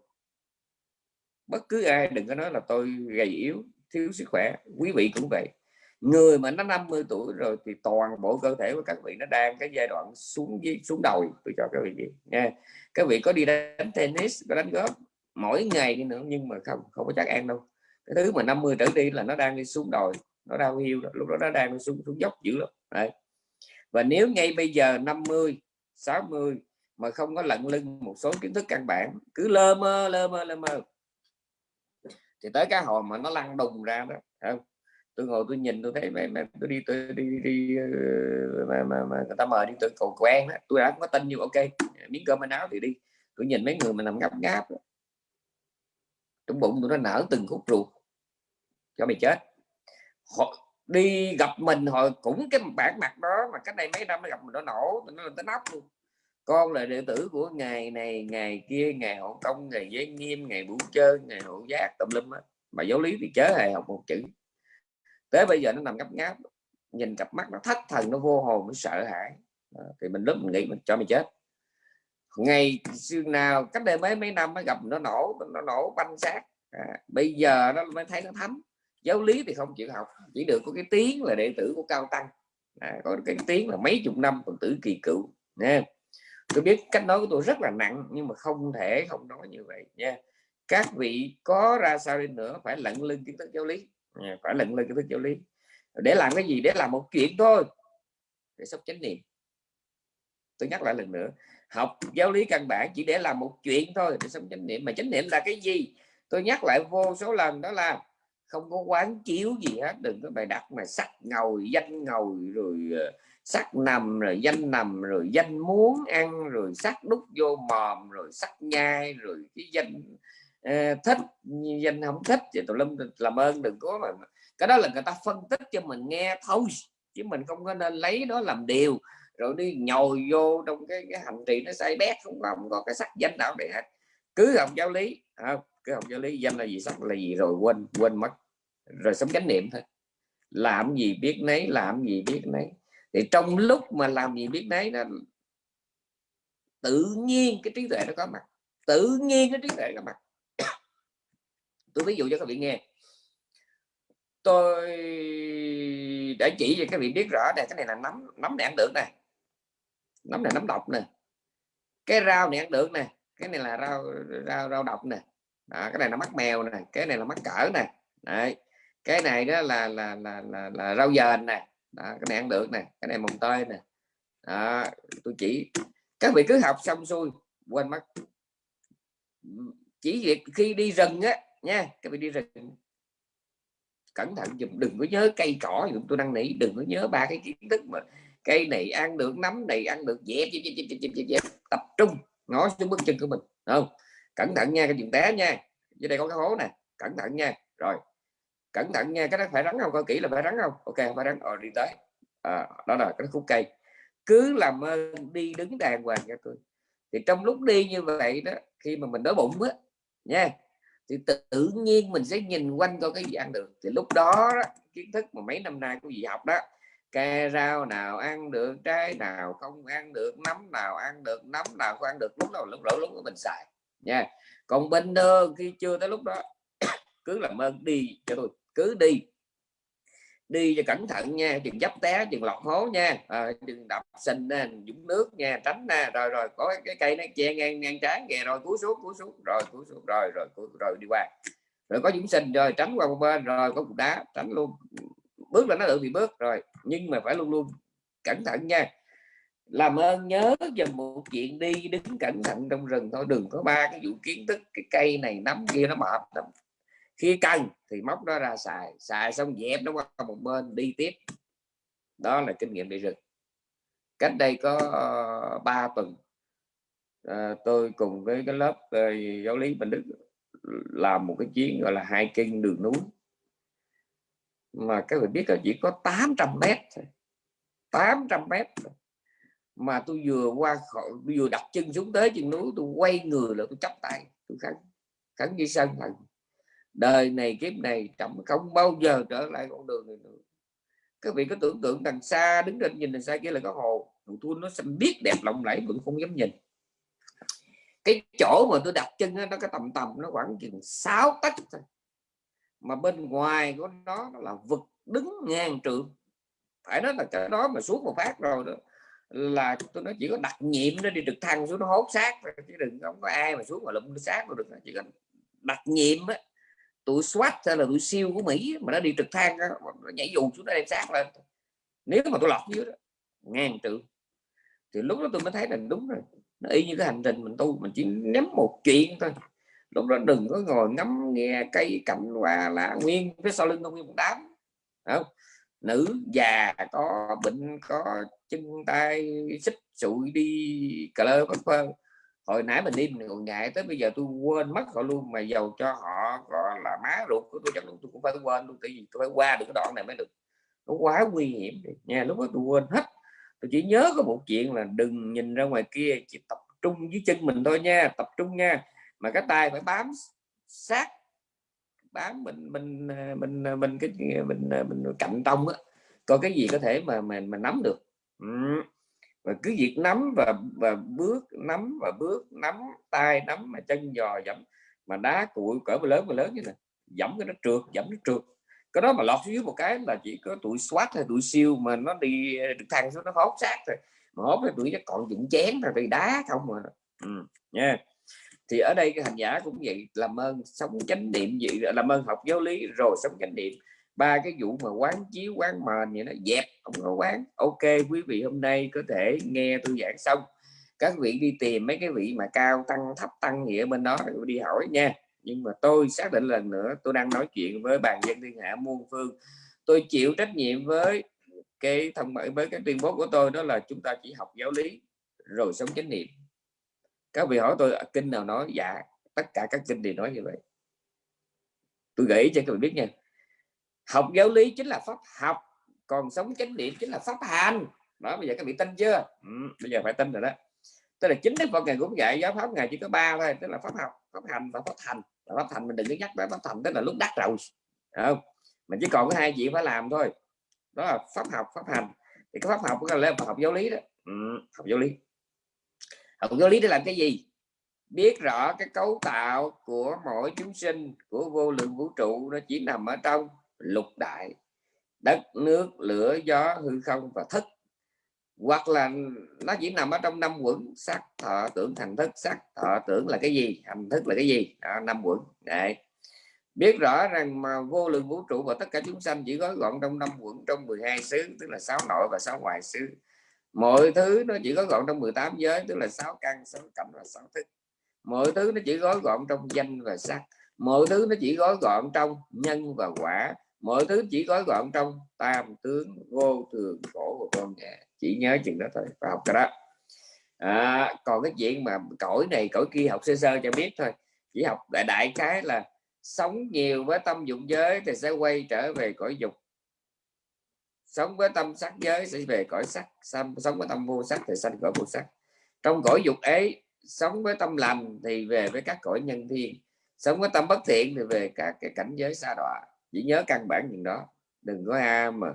bất cứ ai đừng có nói là tôi gầy yếu thiếu sức khỏe. Quý vị cũng vậy. Người mà nó 50 tuổi rồi thì toàn bộ cơ thể của các vị nó đang cái giai đoạn xuống dưới, xuống đồi. Tôi cho các vị nha các vị có đi đánh tennis, có đánh golf mỗi ngày đi nữa nhưng mà không không có chắc ăn đâu. Cái thứ mà 50 trở đi là nó đang đi xuống đồi, nó đau hiu lúc đó nó đang xuống xuống dốc dữ lắm. Đấy. và nếu ngay bây giờ 50 60 mà không có lận lưng một số kiến thức căn bản, cứ lơ mơ lơ mơ lơ mơ thì tới cái hồi mà nó lăn đùng ra đó không? tôi ngồi tôi nhìn tôi thấy mẹ, mẹ tôi đi tôi đi đi, đi ờ, mà, mà, mà người ta mời đi tôi cầu quen đó. tôi đã có tin như ok miếng cơm áo thì đi tôi nhìn mấy người mà nằm ngáp ngáp đó. trong bụng tôi nó nở từng khúc ruột cho mày chết họ đi gặp mình hồi cũng cái bản mặt đó mà cách đây mấy năm mới gặp mình nó nổ nó lên tới nóc luôn con là đệ tử của ngày này ngày kia ngày hộ công ngày giới nghiêm ngày bủ chơi ngày hộ giác tùm lum á mà giáo lý thì chớ hề học một chữ. Tới bây giờ nó nằm ngấp ngáp nhìn cặp mắt nó thất thần nó vô hồn nó sợ hãi. À, thì mình lúc mình nghĩ mình cho mày chết. Ngày xưa nào cách đây mấy mấy năm mới gặp nó nổ nó nổ banh xác. À, bây giờ nó mới thấy nó thấm. Giáo lý thì không chịu học chỉ được có cái tiếng là đệ tử của cao tăng. À, có cái tiếng là mấy chục năm còn tử kỳ cựu nha tôi biết cách nói của tôi rất là nặng, nhưng mà không thể không nói như vậy nha. Các vị có ra sao đi nữa phải lận lưng kiến thức giáo lý. Phải lận lưng kiến thức giáo lý. Để làm cái gì? Để làm một chuyện thôi. Để sắp chánh niệm. Tôi nhắc lại lần nữa, học giáo lý căn bản chỉ để làm một chuyện thôi, để sống chánh niệm. Mà chánh niệm là cái gì? Tôi nhắc lại vô số lần đó là không có quán chiếu gì hết đừng có bài đặt mà sắc ngồi danh ngồi rồi ờ, sắc nằm rồi danh nằm rồi danh muốn ăn rồi sắc đút vô mòm rồi sắc nhai rồi cái danh uh, thích. Danh không thích thì tụi lâm làm ơn đừng có mà cái đó là người ta phân tích cho mình nghe thôi chứ mình không có nên lấy đó làm điều. Rồi đi nhồi vô trong cái, cái hành trì nó say bét không có, không có cái sắc danh nào để hết. Cứ học giáo lý không? cứ học giáo lý danh là gì sắc là gì rồi quên quên mất rồi sống chánh niệm thôi. Làm gì biết nấy làm gì biết nấy. Thì trong lúc mà làm gì biết nấy nó tự nhiên cái trí tuệ nó có mặt. Tự nhiên cái trí tuệ có mặt. Tôi ví dụ cho các vị nghe. Tôi để chỉ cho các vị biết rõ này cái này là nấm nấm này ăn được này nấm này nấm độc nè. Cái rau này ăn được nè. Cái này là rau rau rau độc nè. Đó, cái này là mắt mèo nè. Cái này là mắt cỡ nè. Đấy cái này đó là là là là, là rau dền nè đó, cái này ăn được nè cái này mồng tơi nè đó, tôi chỉ các vị cứ học xong xuôi quên mất chỉ việc khi đi rừng á nha các vị đi rừng cẩn thận dùm đừng có nhớ cây cỏ dùm tôi đang nỉ đừng có nhớ ba cái kiến thức mà cây này ăn được nấm này ăn được dẹp dẹp dẹp dẹp dẹp, dẹp, dẹp. tập trung ngó xuống bước chân của mình không cẩn thận nha cái chuyện té nha dưới đây có cái hố nè cẩn thận nha rồi cẩn thận nha cái đó phải rắn không? Coi kỹ là phải rắn không? Ok phải rắn. Rồi đi tới. À, đó là cái khúc cây. Cứ làm ơn đi đứng đàng hoàng cho tôi. Thì trong lúc đi như vậy đó khi mà mình đói bụng á nha thì tự nhiên mình sẽ nhìn quanh coi cái gì ăn được. Thì lúc đó, đó kiến thức mà mấy năm nay của gì học đó cây rau nào ăn được trái nào không ăn được nấm nào ăn được nấm nào không ăn được lúc nào lúc đó lúc của mình xài nha. Còn bên đơn khi chưa tới lúc đó cứ làm ơn đi cho tôi cứ đi. Đi cho cẩn thận nha đừng dấp té đừng lọt hố nha ờ, à, đừng đập sình nè dũng nước nha tránh nè rồi rồi có cái cây nó che ngang ngang trái kìa rồi cú xuống cú xuống rồi cú xuống rồi rồi rồi, rồi đi qua. Rồi có dũng sình rồi tránh qua một bên rồi có cục đá tránh luôn. Bước là nó được thì bước rồi nhưng mà phải luôn luôn cẩn thận nha. Làm ơn nhớ dùm một chuyện đi đứng cẩn thận trong rừng thôi đừng có ba cái vụ kiến thức cái cây này nắm kia nó mệt lắm khi cần thì móc nó ra xài xài xong dẹp nó qua một bên đi tiếp. Đó là kinh nghiệm đi rừng. Cách đây có ờ, uh, 3 tuần uh, tôi cùng với cái lớp uh, giáo lý Bình Đức làm một cái chuyến gọi là hai kinh đường núi. Mà các người biết là chỉ có 800 mét 800 mét mà tôi vừa qua khỏi vừa đặt chân xuống tới chân núi tôi quay người là tôi chắp tay tôi khẳng khẳng với sân thần đời này kiếp này trọng không bao giờ trở lại con đường này nữa. Các vị có tưởng tượng đằng xa đứng trên nhìn đằng xa kia là có hồ tôi nó xanh biết đẹp lộng lẫy vẫn không dám nhìn. Cái chỗ mà tôi đặt chân đó, nó cái tầm tầm nó khoảng chừng 6 tấc thôi. Mà bên ngoài của nó, là vực đứng ngang trượng phải nói là cái đó mà xuống một phát rồi đó là tôi nói chỉ có đặt nhiệm nó đi trực thăng xuống nó hốt xác chứ đừng không có ai mà xuống mà lụm xác được. Chỉ có đặt nhiệm á tụi SWAT hay là tụi siêu của Mỹ mà nó đi trực thăng đó, nó nhảy dù xuống nó đem sát lên. Nếu mà tôi lọt dưới đó ngang triệu thì lúc đó tôi mới thấy là đúng rồi nó y như cái hành trình mình tu mình chỉ nắm một chuyện thôi. Lúc đó đừng có ngồi ngắm nghe cây cạnh hoa lá nguyên phía sau lưng không nguyên một đám không? Nữ già có bệnh có chân tay xích sụi đi cà lơ bất phơ hồi nãy mình đi mình còn ngại tới bây giờ tôi quên mất họ luôn, mà giàu cho họ, gọi là, má ruột của tôi, chắc được tôi cũng phải quên luôn, tại vì tôi phải qua được cái đoạn này mới được. Nó quá nguy hiểm nha, lúc đó tôi quên hết. Tôi chỉ nhớ có một chuyện là đừng nhìn ra ngoài kia, chỉ tập trung dưới chân mình thôi nha, tập trung nha. Mà cái tay phải bám sát, bám mình mình ờ, mình ờ, mình cái, mình ờ, mình cạnh tông á. Coi cái gì có thể mà mình mình nắm được. Ừ và cứ việc nắm và và bước nắm và bước nắm tay nắm mà chân giò dẫm mà đá cuội cỡ mà lớn mà lớn như này dẫm cái nó trượt dẫm nó trượt. Cái đó mà lọt dưới một cái là chỉ có tuổi soát hay tuổi siêu mà nó đi ờ, được thang xuống nó hốt xác rồi mà hốt thì tuổi nó còn dụng chén rồi bị đá không mà ừ, nha. Thì ở đây cái hành giả cũng vậy làm ơn sống chánh niệm vậy làm ơn học giáo lý rồi sống chánh niệm ba cái vụ mà quán chiếu, quán mền vậy nó dẹp, không có quán. Ok, quý vị hôm nay có thể nghe tôi giảng xong. Các vị đi tìm mấy cái vị mà cao, tăng, thấp, tăng nghĩa bên đó đi hỏi nha. Nhưng mà tôi xác định lần nữa, tôi đang nói chuyện với bàn dân thiên hạ muôn phương. Tôi chịu trách nhiệm với cái thông báo với cái tuyên bố của tôi, đó là chúng ta chỉ học giáo lý, rồi sống chánh niệm. Các vị hỏi tôi à, kinh nào nói? Dạ tất cả các kinh đều nói như vậy. Tôi gửi cho các vị biết nha học giáo lý chính là pháp học còn sống chánh niệm chính là pháp hành. Đó bây giờ các vị tin chưa? Ừ, bây giờ phải tin rồi đó. Tức là chính đức phật ngày cũng dạy giáo pháp ngày chỉ có ba thôi tức là pháp học pháp hành và pháp thành. Và pháp thành mình đừng có nhắc tới pháp thành tức là lúc đắc rồi không? Mình chỉ còn có hai chuyện phải làm thôi. Đó là pháp học pháp hành. Thì cái pháp học là lên học giáo lý đó. Ừ, học giáo lý. Học giáo lý để làm cái gì? Biết rõ cái cấu tạo của mỗi chúng sinh của vô lượng vũ trụ nó chỉ nằm ở trong lục đại. Đất nước lửa gió hư không và thức. Hoặc là nó chỉ nằm ở trong năm quẩn. Sắc thọ tưởng thành thức. Sắc thọ tưởng là cái gì? Hành thức là cái gì? Đó, năm quẩn. Đấy. biết rõ rằng mà vô lượng vũ trụ và tất cả chúng sanh chỉ gói gọn trong năm quẩn trong 12 xứ tức là sáu nội và sáu ngoại xứ. Mọi thứ nó chỉ gói gọn trong 18 giới tức là sáu căn sáu cảnh và sáu thức. Mọi thứ nó chỉ gói gọn trong danh và sắc. Mọi thứ nó chỉ gói gọn trong nhân và quả mọi thứ chỉ gói gọn trong tam tướng vô thường khổ của con nhà. Chỉ nhớ chừng đó thôi và học cái đó. À, còn cái chuyện mà cõi này cõi kia học sơ sơ cho biết thôi. Chỉ học đại đại cái là sống nhiều với tâm dụng giới thì sẽ quay trở về cõi dục. Sống với tâm sắc giới sẽ về cõi sắc sống với tâm vô sắc thì sanh cõi vô sắc. Trong cõi dục ấy sống với tâm lành thì về với các cõi nhân thiên. Sống với tâm bất thiện thì về các cái cảnh giới xa đọa chỉ nhớ căn bản những đó. Đừng có a mà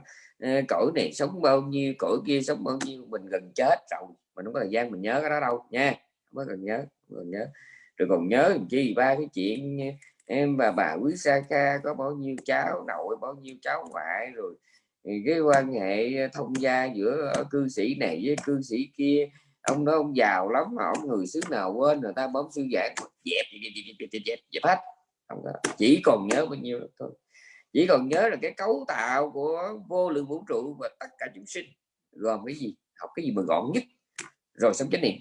cõi này sống bao nhiêu cõi kia sống bao nhiêu mình gần chết rồi. Mình không có thời gian mình nhớ cái đó đâu nha. Không có cần nhớ cần nhớ. Rồi còn nhớ chi ba cái chuyện em và bà quý sa ca có bao nhiêu cháu nội bao nhiêu cháu ngoại rồi cái quan hệ thông gia giữa cư sĩ này với cư sĩ kia. Ông đó ông giàu lắm mà ông người xứ nào quên người ta bấm sư giảng dẹp dẹp dẹp dẹp, dẹp, dẹp hết. Không có. Chỉ còn nhớ bao nhiêu thôi chỉ còn nhớ là cái cấu tạo của vô lượng vũ trụ và tất cả chúng sinh gồm cái gì? Học cái gì mà gọn nhất? Rồi sống chánh niệm.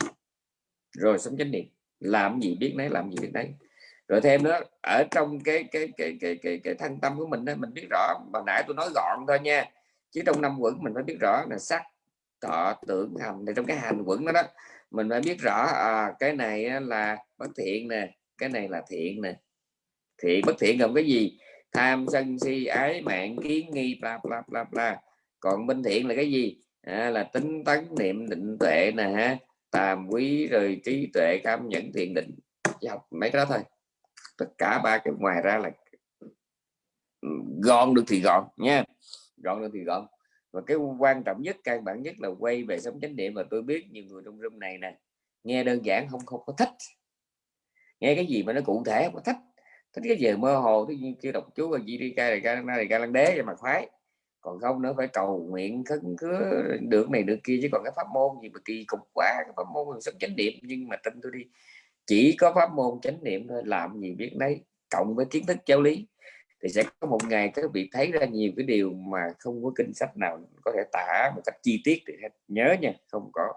Rồi sống chánh niệm. Làm gì biết nấy làm gì biết nấy. Rồi thêm nữa ở trong cái cái cái cái cái, cái thân tâm của mình đó, mình biết rõ. Mà nãy tôi nói gọn thôi nha. Chứ trong năm quẩn mình phải biết rõ là sắc thọ tưởng hành. Thì trong cái hành quẩn đó đó mình phải biết rõ à, cái này là bất thiện nè cái này là thiện nè. Thiện bất thiện gồm cái gì? Tham sân si ái mạng kiến nghi bla bla bla bla. Còn bên thiện là cái gì? À, là tính tấn niệm định tuệ nè ha. Tàm quý rồi trí tuệ cảm nhận thiền định. Chỉ học mấy cái đó thôi. Tất cả ba cái ngoài ra là gọn được thì gọn nha. Gọn được thì gọn. Và cái quan trọng nhất căn bản nhất là quay về sống chánh niệm và tôi biết nhiều người trong room này nè nghe đơn giản không không có thích. Nghe cái gì mà nó cụ thể không có thích thích cái gì mơ hồ thứ nhiên kia đọc chú và gì đi ca này ca này ca lăng đế cho mà khoái. Còn không nữa phải cầu nguyện khấn cứ được này được kia, chứ còn cái pháp môn gì mà kỳ cục quá, cái pháp môn sống chánh niệm. Nhưng mà tin tôi đi, chỉ có pháp môn chánh niệm thôi, làm gì biết đấy cộng với kiến thức giáo lý, thì sẽ có một ngày các vị thấy ra nhiều cái điều mà không có kinh sách nào có thể tả một cách chi tiết để nhớ nha, không có.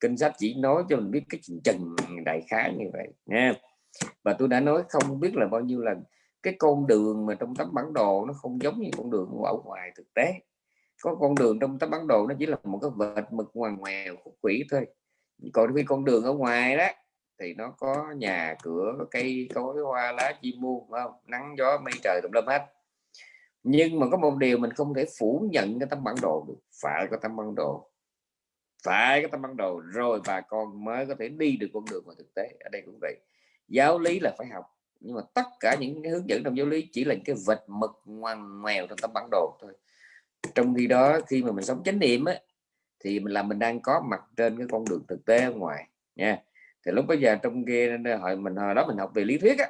Kinh sách chỉ nói cho mình biết cái trần đại khái như vậy nha và tôi đã nói không biết là bao nhiêu lần cái con đường mà trong tấm bản đồ nó không giống như con đường ở ngoài thực tế. Có con đường trong tấm bản đồ nó chỉ là một cái vệt mực ngoằn ngoèo khúc quỷ thôi. Còn khi con đường ở ngoài đó thì nó có nhà cửa, có cây cối, hoa lá, chim muôn không? Nắng gió, mây trời, tùm lum hết. Nhưng mà có một điều mình không thể phủ nhận cái tấm bản đồ được. Phải có tấm bản đồ. Phải có tấm bản đồ rồi bà con mới có thể đi được con đường mà thực tế. Ở đây cũng vậy giáo lý là phải học. Nhưng mà tất cả những cái hướng dẫn trong giáo lý chỉ là cái vật mực ngoằn ngoèo trong tấm bản đồ thôi. Trong khi đó khi mà mình sống chánh niệm á, thì mình là mình đang có mặt trên cái con đường thực tế ở ngoài nha. Thì lúc bây giờ trong kia hồi mình hồi đó mình học về lý thuyết á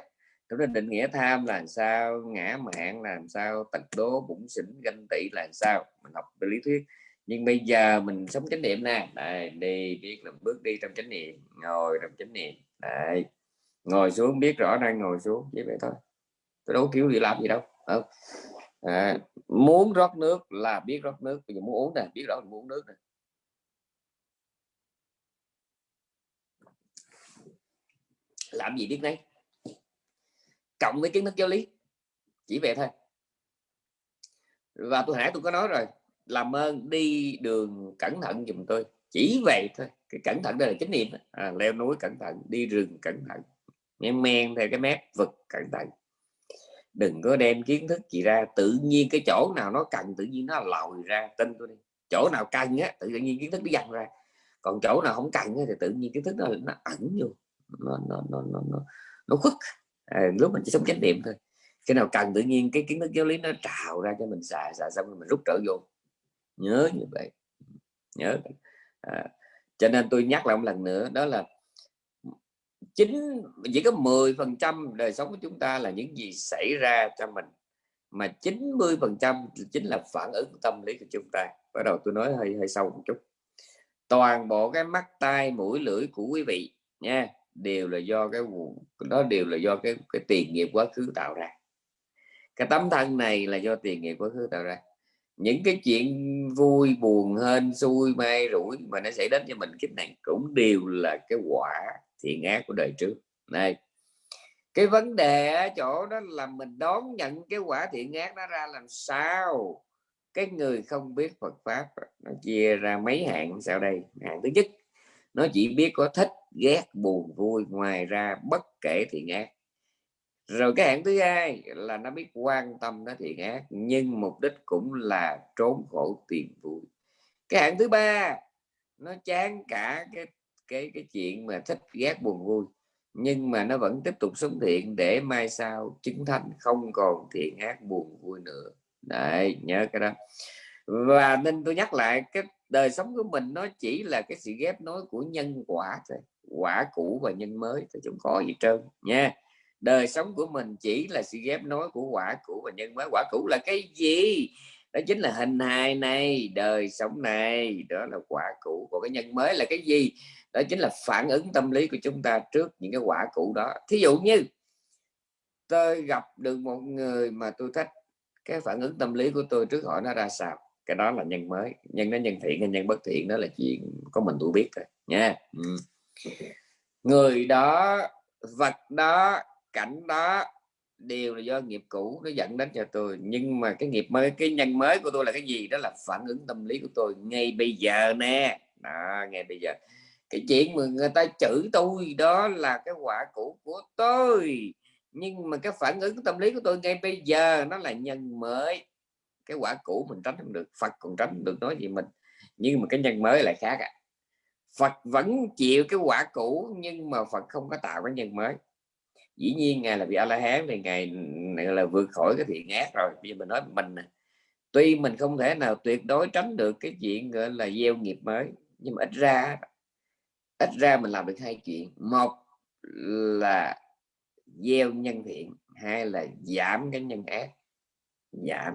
chúng ta định nghĩa tham là làm sao ngã mạn là sao tật đố bụng xỉn ganh tị là sao mình học về lý thuyết. Nhưng bây giờ mình sống chánh niệm nè. Đây đi biết là bước đi trong chánh niệm ngồi trong chánh niệm. Đây ngồi xuống biết rõ đang ngồi xuống chỉ vậy thôi. Tôi đâu kiểu gì làm gì đâu không? À, muốn rót nước là biết rót nước bây giờ muốn uống nè biết rõ mình muốn nước nè. Làm gì biết đấy cộng với kiến thức giáo lý chỉ vậy thôi. Và tôi hãy tôi có nói rồi làm ơn đi đường cẩn thận dùm tôi chỉ vậy thôi. Cái cẩn thận đây là chánh niệm à, leo núi cẩn thận đi rừng cẩn thận men men theo cái mép vực cẩn thận. Đừng có đem kiến thức gì ra tự nhiên cái chỗ nào nó cần tự nhiên nó lòi ra tin tôi đi. Chỗ nào cần á tự nhiên kiến thức nó dằn ra. Còn chỗ nào không cần thì tự nhiên kiến thức nó nó ẩn vô. Nó nó nó nó nó, nó khuất. À, lúc mình chỉ sống chánh niệm thôi. Cái nào cần tự nhiên cái kiến thức giáo lý nó trào ra cho mình xài xài xong rồi mình rút trở vô. Nhớ như vậy. Nhớ. À, cho nên tôi nhắc lại một lần nữa đó là chính chỉ có 10 phần trăm đời sống của chúng ta là những gì xảy ra cho mình, mà 90 phần trăm chính là phản ứng tâm lý của chúng ta. Bắt đầu tôi nói hơi hơi sâu một chút. Toàn bộ cái mắt, tai, mũi, lưỡi của quý vị nha, đều là do cái đó đều là do cái cái tiền nghiệp quá khứ tạo ra. Cái tấm thân này là do tiền nghiệp quá khứ tạo ra. Những cái chuyện vui, buồn, hên, xui may rủi mà nó xảy đến cho mình kiếp này cũng đều là cái quả thiện ác của đời trước. Này cái vấn đề ở chỗ đó là mình đón nhận cái quả thiện ác nó ra làm sao? Cái người không biết Phật pháp nó chia ra mấy hạng sau đây. Hạng thứ nhất, nó chỉ biết có thích, ghét, buồn, vui ngoài ra bất kể thiện ác rồi cái hạng thứ hai là nó biết quan tâm nó thiện ác nhưng mục đích cũng là trốn khổ tìm vui. Cái hạng thứ ba, nó chán cả cái cái cái chuyện mà thích ghét buồn vui. Nhưng mà nó vẫn tiếp tục sống thiện để mai sau chứng thành không còn thiện ác buồn vui nữa. Đấy, nhớ cái đó. Và nên tôi nhắc lại, cái đời sống của mình nó chỉ là cái sự ghép nối của nhân quả thôi, quả cũ và nhân mới thì chúng có gì trơn, nha. Đời sống của mình chỉ là sự ghép nối của quả cũ và nhân mới. Quả cũ là cái gì? Đó chính là hình hài này, đời sống này, đó là quả cũ. Của cái nhân mới là cái gì? Đó chính là phản ứng tâm lý của chúng ta trước những cái quả cũ đó. Thí dụ như tôi gặp được một người mà tôi thích cái phản ứng tâm lý của tôi trước họ nó ra sao? Cái đó là nhân mới nhân nó nhân thiện hay nhân bất thiện đó là chuyện có mình tôi biết rồi, nha. Ừ. người đó vật đó cảnh đó đều là do nghiệp cũ nó dẫn đến cho tôi. Nhưng mà cái nghiệp mới cái nhân mới của tôi là cái gì? Đó là phản ứng tâm lý của tôi ngay bây giờ nè. Đó, ngay bây giờ cái chuyện mà người ta chửi tôi đó là cái quả cũ của tôi. Nhưng mà cái phản ứng tâm lý của tôi ngay bây giờ nó là nhân mới. Cái quả cũ mình tránh không được, Phật còn tránh được nói gì mình. Nhưng mà cái nhân mới lại khác à. Phật vẫn chịu cái quả cũ nhưng mà Phật không có tạo cái nhân mới. Dĩ nhiên ngài là vị a la hán thì ngài là vượt khỏi cái thiện ác rồi. Bây giờ mình nói mình tuy mình không thể nào tuyệt đối tránh được cái chuyện, gọi là, gieo nghiệp mới, nhưng mà ít ra ít ra mình làm được hai chuyện. Một là gieo nhân thiện hai là giảm cái nhân ác. Giảm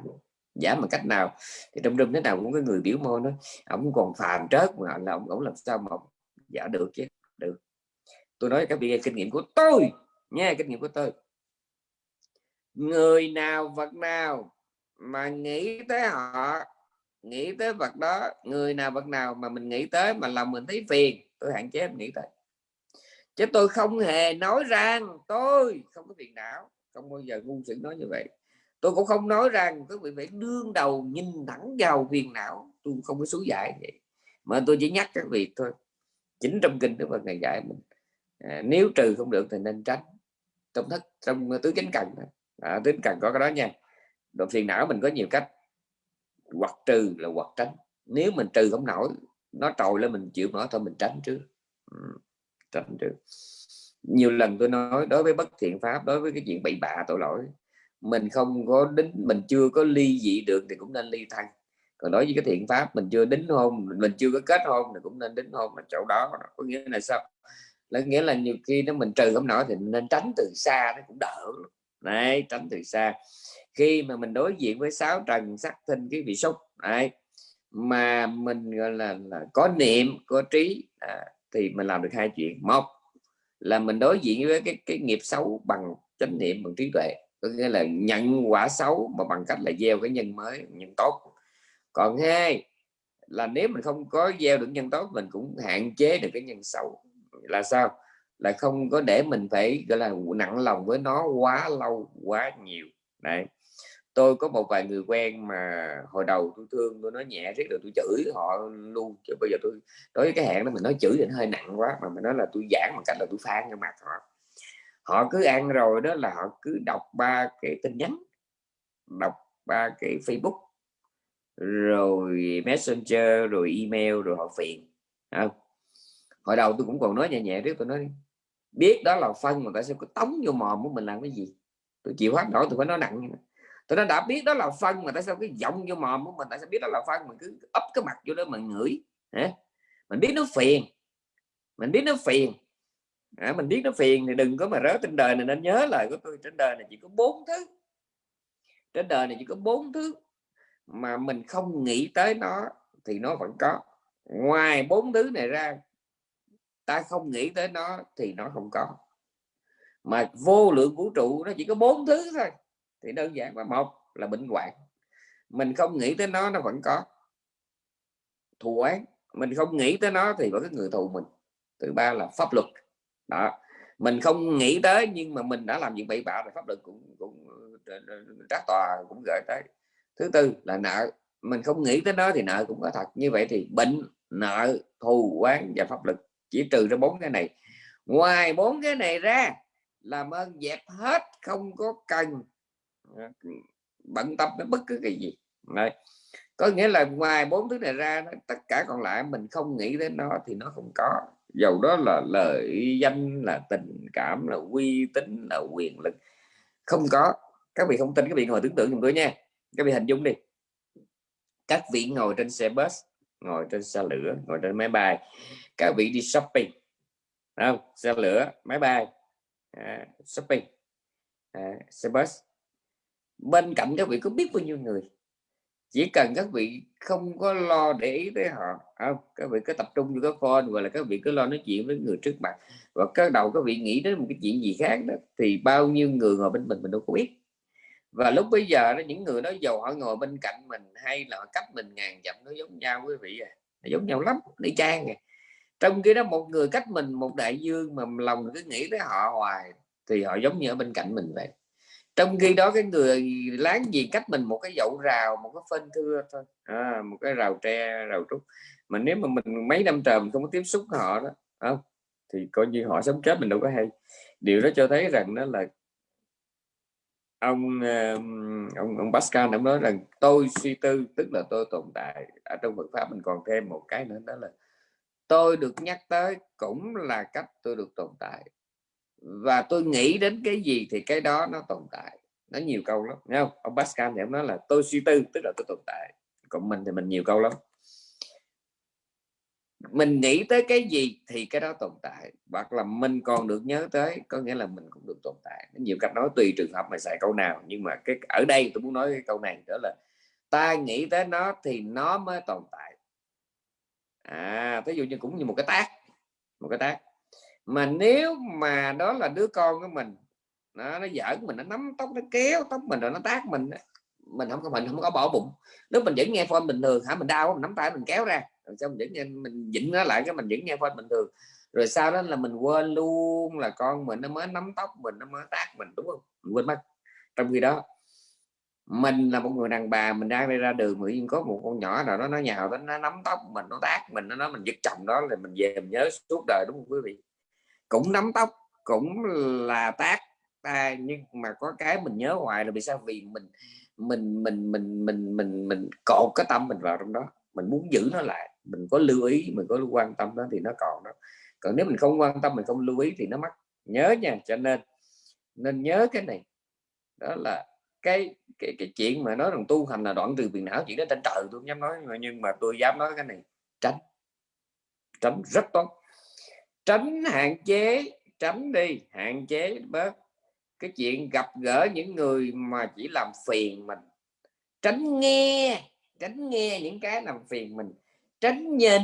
giảm bằng cách nào? Thì trong rừng thế nào cũng có người biểu môi nó ông còn phàm trớt mà là ông, làm sao mà giả được chứ? Được. Tôi nói các vị kinh nghiệm của tôi nha kinh nghiệm của tôi. Người nào vật nào mà nghĩ tới họ nghĩ tới vật đó người nào vật nào mà mình nghĩ tới mà lòng mình thấy phiền tôi hạn chế em nghĩ tới chứ tôi không hề nói rằng tôi không có phiền não không bao giờ ngu sự nói như vậy. Tôi cũng không nói rằng các vị phải đương đầu nhìn thẳng vào phiền não tôi không có số giải vậy. Mà tôi chỉ nhắc các vị thôi chính trong kinh đức phật này dạy mình à, nếu trừ không được thì nên tránh. Trong thất trong tứ chánh cần à, tứ cần có cái đó nha. Độ phiền não mình có nhiều cách. Hoặc trừ là hoặc tránh. Nếu mình trừ không nổi nó trồi lên mình chịu nổi thôi mình tránh trước. Ừ, tránh trước. Nhiều lần tôi nói đối với bất thiện pháp đối với cái chuyện bậy bạ tội lỗi mình không có đính mình chưa có ly dị được thì cũng nên ly thân. Còn đối với cái thiện pháp mình chưa đính hôn mình chưa có kết hôn thì cũng nên đính hôn ở chỗ đó. Có nghĩa là sao? Là nghĩa là nhiều khi nó mình trừ không nổi thì nên tránh từ xa nó cũng đỡ đấy tránh từ xa. Khi mà mình đối diện với sáu trần sắc thinh cái vị xúc đấy mà mình gọi là, là có niệm có trí à, thì mình làm được hai chuyện. Một là mình đối diện với cái cái nghiệp xấu bằng chánh niệm bằng trí tuệ. Có nghĩa là nhận quả xấu mà bằng cách là gieo cái nhân mới nhân tốt. Còn hai là nếu mình không có gieo được nhân tốt mình cũng hạn chế được cái nhân xấu. Là sao? Là không có để mình phải gọi là nặng lòng với nó quá lâu quá nhiều. Đấy tôi có một vài người quen mà hồi đầu tôi thương, tôi nói nhẹ riết rồi tôi chửi họ luôn. Chứ bây giờ tôi, đối với cái hẹn đó mình nói chửi thì nó hơi nặng quá, mà mình nói là tôi giảng bằng cách là tôi phán ra mặt họ. Họ cứ ăn rồi đó là họ cứ đọc ba cái tin nhắn, đọc ba cái Facebook, rồi Messenger, rồi email, rồi họ phiền. Không? hồi đầu tôi cũng còn nói nhẹ nhẹ riết, tôi nói biết đó là phân mà tại sao cứ tống vô mồm của mình làm cái gì? Tôi chịu hết nổi, tôi phải nói nặng tôi nói đã biết đó là phân mà tại sao cái giọng vô mồm của mình tại sao biết đó là phân? Mình cứ ấp cái mặt vô đó mình ngửi hả? Mình biết nó phiền. Mình biết nó phiền. À, mình biết nó phiền thì đừng có mà rớt trên đời này nên nhớ lời của tôi. Trên đời này chỉ có bốn thứ. Trên đời này chỉ có bốn thứ mà mình không nghĩ tới nó thì nó vẫn có. Ngoài bốn thứ này ra ta không nghĩ tới nó thì nó không có. Mà vô lượng vũ trụ nó chỉ có bốn thứ thôi thì đơn giản là một là bệnh hoạn. Mình không nghĩ tới nó nó vẫn có. Thù oán. Mình không nghĩ tới nó thì có cái người thù mình. Thứ ba là pháp luật. Đó. Mình không nghĩ tới nhưng mà mình đã làm những bậy bạ thì pháp luật cũng cũng ờ, ờ, các tòa cũng gửi tới. Thứ tư là nợ. Mình không nghĩ tới nó thì nợ cũng có thật. Như vậy thì bệnh, nợ, thù oán và pháp lực chỉ trừ ra bốn cái này. Ngoài bốn cái này ra làm ơn dẹp hết, không có cần bận tâm đến bất cứ cái gì. Đấy. có nghĩa là ngoài bốn thứ này ra tất cả còn lại mình không nghĩ đến nó thì nó không có. Dầu đó là lợi danh là tình cảm là uy tín là quyền lực. Không có. Các vị không tin các vị ngồi tưởng tượng dùm tôi nha. Các vị hình dung đi. Các vị ngồi trên xe bus ngồi trên xe lửa ngồi trên máy bay. Các vị đi shopping. Không? Xe lửa máy bay. À, shopping. À, xe bus bên cạnh các vị có biết bao nhiêu người? Chỉ cần các vị không có lo để ý tới họ. Không, các vị cứ tập trung vô cái phone gọi là các vị cứ lo nói chuyện với người trước mặt. Và các đầu các vị nghĩ đến một cái chuyện gì khác đó, thì bao nhiêu người ngồi bên mình mình đâu có biết. Và lúc bây giờ đó, những người đó giàu họ ngồi bên cạnh mình, hay là cách mình ngàn dặm, nó giống nhau, quý vị à. Nó giống nhau lắm đi trang à. Trong khi đó, một người cách mình, một đại dương mà lòng cứ nghĩ tới họ hoài, thì họ giống như ở bên cạnh mình vậy trong khi đó cái người láng gì cách mình một cái dậu rào một cái phân thưa thôi. À, một cái rào tre rào trúc. Mà nếu mà mình mấy năm trời mình không có tiếp xúc họ đó không? Thì coi như họ sống chết mình đâu có hay. Điều đó cho thấy rằng nó là ông ông ông Pascal ông nói rằng tôi suy tư tức là tôi tồn tại ở trong Phật pháp mình còn thêm một cái nữa đó là tôi được nhắc tới cũng là cách tôi được tồn tại và tôi nghĩ đến cái gì thì cái đó nó tồn tại. Nó nhiều câu lắm nghe không? Ông Pascal thì ông nói là tôi suy tư tức là tôi tồn tại. Còn mình thì mình nhiều câu lắm. Mình nghĩ tới cái gì thì cái đó tồn tại, hoặc là mình còn được nhớ tới, có nghĩa là mình cũng được tồn tại. Nhiều cách nói tùy trường hợp mà xài câu nào, nhưng mà cái, ở đây tôi muốn nói cái câu này đó là ta nghĩ tới nó thì nó mới tồn tại. À ví dụ như cũng như một cái tác, một cái tác mà nếu mà đó là đứa con của mình, nó nó giỡn mình, nó nắm tóc, nó kéo tóc mình rồi nó tác mình mình không có, mình không có bỏ bụng. Nếu mình vẫn nghe phone bình thường, hả, mình đau mình nắm tay mình kéo ra, rồi xong vẫn nghe, mình dịnh nó lại cái mình vẫn nghe phone bình thường. Rồi sau đó là mình quên luôn là con mình nó mới nắm tóc mình, nó mới tác mình, đúng không? Mình quên mất. Trong khi đó, mình là một người đàn bà, mình đang đi ra đường tự nhiên có một con nhỏ nào đó, nó nhào nó nó nắm tóc mình, nó tác mình, nó nói mình giật chồng đó là mình về mình nhớ suốt đời, đúng không quý vị? Cũng nắm tóc, cũng là tác. Ta nhưng mà có cái mình nhớ hoài là vì sao? Vì mình mình mình mình mình mình mình cột cái tâm mình vào trong đó. Mình muốn giữ nó lại. Mình có lưu ý, mình có quan tâm đó thì nó còn đó. Còn nếu mình không quan tâm, mình không lưu ý thì nó mất. Nhớ nha, cho nên nên nhớ cái này. Đó là cái cái cái chuyện mà nói rằng tu hành là đoạn trừ phiền não, chuyện đó trên trời tôi không dám nói, nhưng mà tôi dám nói cái này. Tránh. Tránh rất tốt tránh hạn chế, tránh đi, hạn chế, bớt. Cái chuyện gặp gỡ những người mà chỉ làm phiền mình. Tránh nghe tránh nghe những cái làm phiền mình. Tránh nhìn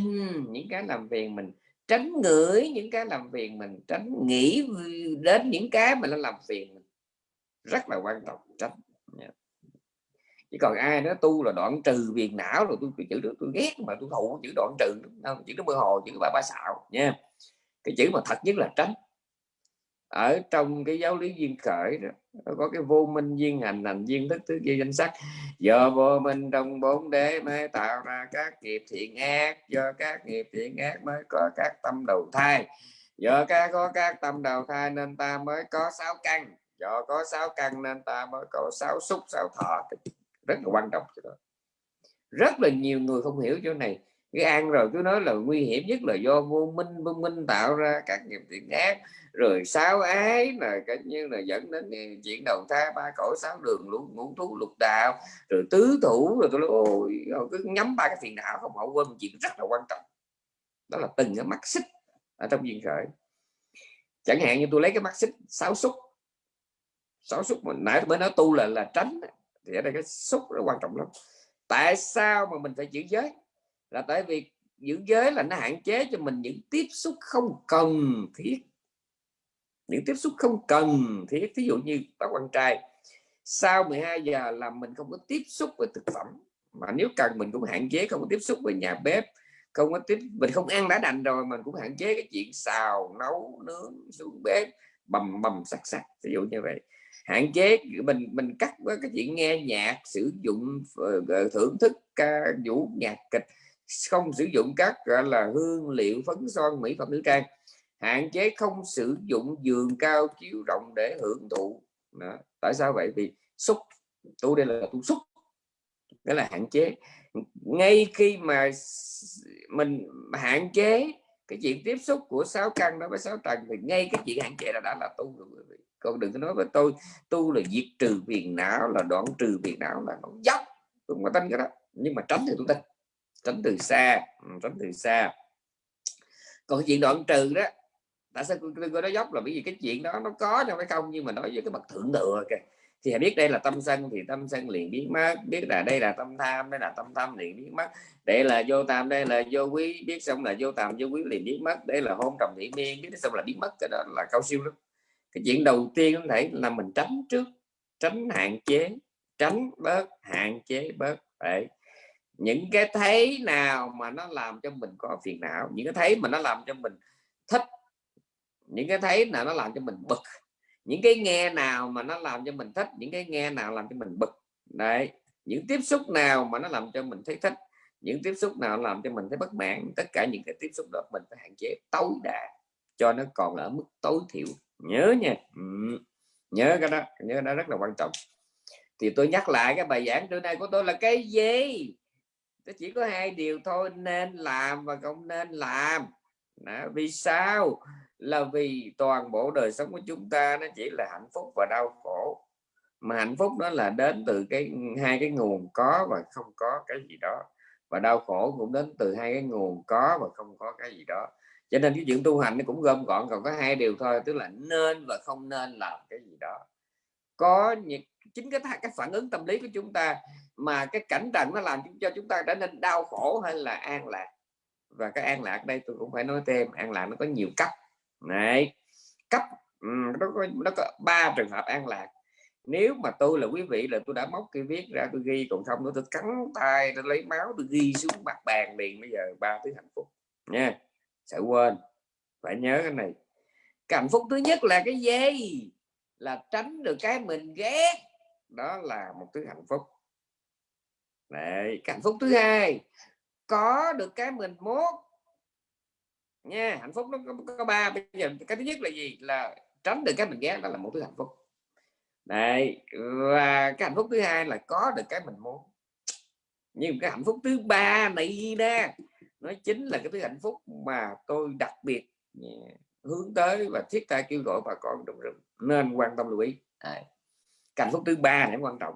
những cái làm phiền mình. Tránh ngửi những cái làm phiền mình. Tránh nghĩ đến những cái mà nó làm phiền mình. Rất là quan trọng, tránh. Chỉ còn ai đó tu là đoạn trừ viền não rồi tôi chữ được tôi ghét mà tôi thụ chữ đoạn trừ không chữ nó mơ hồ, chữ ba ba xạo nha cái chữ mà thật nhất là tránh. Ở trong cái giáo lý duyên khởi đó có cái vô minh duyên hành hành duyên thức thứ kia danh sắc. Do vô minh trong bốn đế mới tạo ra các nghiệp thiện ác, do các nghiệp thiện ác mới có các tâm đầu thai. Do các có các tâm đầu thai nên ta mới có sáu căn. Do có sáu căn nên ta mới có sáu xúc, sáu thọ. Rất là quan trọng rất là nhiều người không hiểu chỗ này cái ăn rồi cứ nói là nguy hiểm nhất là do vô minh vô minh tạo ra các nghiệp thiện ác. Rồi sao ái là cái như là dẫn đến chuyện đầu thai ba cõi, sáu đường luôn ngũ thú, lục đạo. Rồi tứ thủ rồi tôi nói, ôi cứ nhắm ba cái phiền não không, họ quên một chuyện rất là quan trọng. Đó là từng cái mắt xích ở trong duyên khởi. Chẳng hạn như tôi lấy cái mắt xích sáu xúc sáu xúc mà nãy mới nói tu là là tránh thì ở đây cái xúc rất quan trọng lắm. Tại sao mà mình phải giữ giới? Là tại vì giữ giới là nó hạn chế cho mình những tiếp xúc không cần thiết. Những tiếp xúc không cần thiết. Ví dụ như bác bạn trai, sau 12 giờ là mình không có tiếp xúc với thực phẩm, mà nếu cần mình cũng hạn chế không có tiếp xúc với nhà bếp, không có tiếp, mình không ăn đã đành rồi, mình cũng hạn chế cái chuyện xào, nấu, nướng, xuống bếp, bầm bầm sắc sắc ví dụ như vậy. Hạn chế, mình mình cắt với cái chuyện nghe nhạc, sử dụng ờ, ờ, thưởng thức ca vũ nhạc kịch không sử dụng các, gọi là, hương liệu phấn son mỹ phẩm nữ trang. Hạn chế không sử dụng giường cao chiếu rộng để hưởng thụ. Đó. tại sao vậy? Vì xúc tu đây là tu xúc đó là hạn chế. Ngay khi mà mình hạn chế cái chuyện tiếp xúc của sáu căn đó với sáu trần thì ngay cái chuyện hạn chế là đã là tu rồi còn đừng có nói với tôi, tu là diệt trừ phiền não, là đoạn trừ phiền não là nó dốc. Tôi không có tin cái đó, nhưng mà tránh thì tôi tin tránh từ xa. Ừ, tránh từ xa. Còn cái chuyện đoạn trừ đó, tại sao tôi nói dốc là bởi vì cái chuyện đó nó có đâu phải không? Nhưng mà nói với cái bậc thượng thừa kìa. Thì biết đây là tâm sân, thì tâm sân liền biến mất. Biết là đây là tâm tham, đây là tâm tham liền biến mất. Đây là vô tam, đây là vô quý. Biết xong là vô tam, vô quý liền biến mất. Đây là hôn trầm thị miên biết xong là biến mất, cái đó là cao siêu lắm. Cái chuyện đầu tiên có thể là mình tránh trước, tránh hạn chế, tránh bớt hạn chế bớt. Đấy những cái thấy nào mà nó làm cho mình có phiền não? Những cái thấy mà nó làm cho mình thích? Những cái thấy nào nó làm cho mình bực? Những cái nghe nào mà nó làm cho mình thích? Những cái nghe nào làm cho mình bực? Đấy. Những tiếp xúc nào mà nó làm cho mình thấy thích? Những tiếp xúc nào làm cho mình thấy bất mãn? Tất cả những cái tiếp xúc đó mình phải hạn chế tối đa, cho nó còn ở mức tối thiểu. Nhớ nha. Ừ. nhớ cái đó. Nhớ cái đó rất là quan trọng. Thì tôi nhắc lại cái bài giảng trưa nay của tôi là cái gì? Nó chỉ có hai điều thôi, nên làm và không nên làm. Đó. vì sao? Là vì toàn bộ đời sống của chúng ta nó chỉ là hạnh phúc và đau khổ. Mà hạnh phúc đó là đến từ cái, hai cái nguồn có và không có cái gì đó. Và đau khổ cũng đến từ hai cái nguồn có và không có cái gì đó. Cho nên cái chuyện tu hành nó cũng gom gọn, còn có hai điều thôi, tức là nên và không nên làm cái gì đó. Có những chính cái cái phản ứng tâm lý của chúng ta mà cái cảnh trần nó làm cho chúng ta trở nên đau khổ hay là an lạc. Và cái an lạc đây tôi cũng phải nói thêm, an lạc nó có nhiều cấp. Này cấp nó có nó có ba trường hợp an lạc. Nếu mà tôi là quý vị là tôi đã móc cái viết ra, tôi ghi, còn không nữa tôi cắn tay, tôi lấy máu, tôi ghi xuống mặt bàn liền, bây giờ ba thứ hạnh phúc. Nha. Sẽ quên. Phải nhớ cái này. Cái hạnh phúc thứ nhất là cái gì? Là tránh được cái mình ghét đó là một thứ hạnh phúc. Đấy, hạnh phúc thứ hai có được cái mình muốn nha hạnh phúc nó có, có ba. Bây giờ cái thứ nhất là gì? Là tránh được cái mình ghét đó là một thứ hạnh phúc. Đấy, và cái hạnh phúc thứ hai là có được cái mình muốn nhưng cái hạnh phúc thứ ba này nè nó chính là cái thứ hạnh phúc mà tôi đặc biệt hướng tới và thiết tha kêu gọi bà con đồng rừng. Nên quan tâm lưu ý hạnh phúc thứ ba là quan trọng.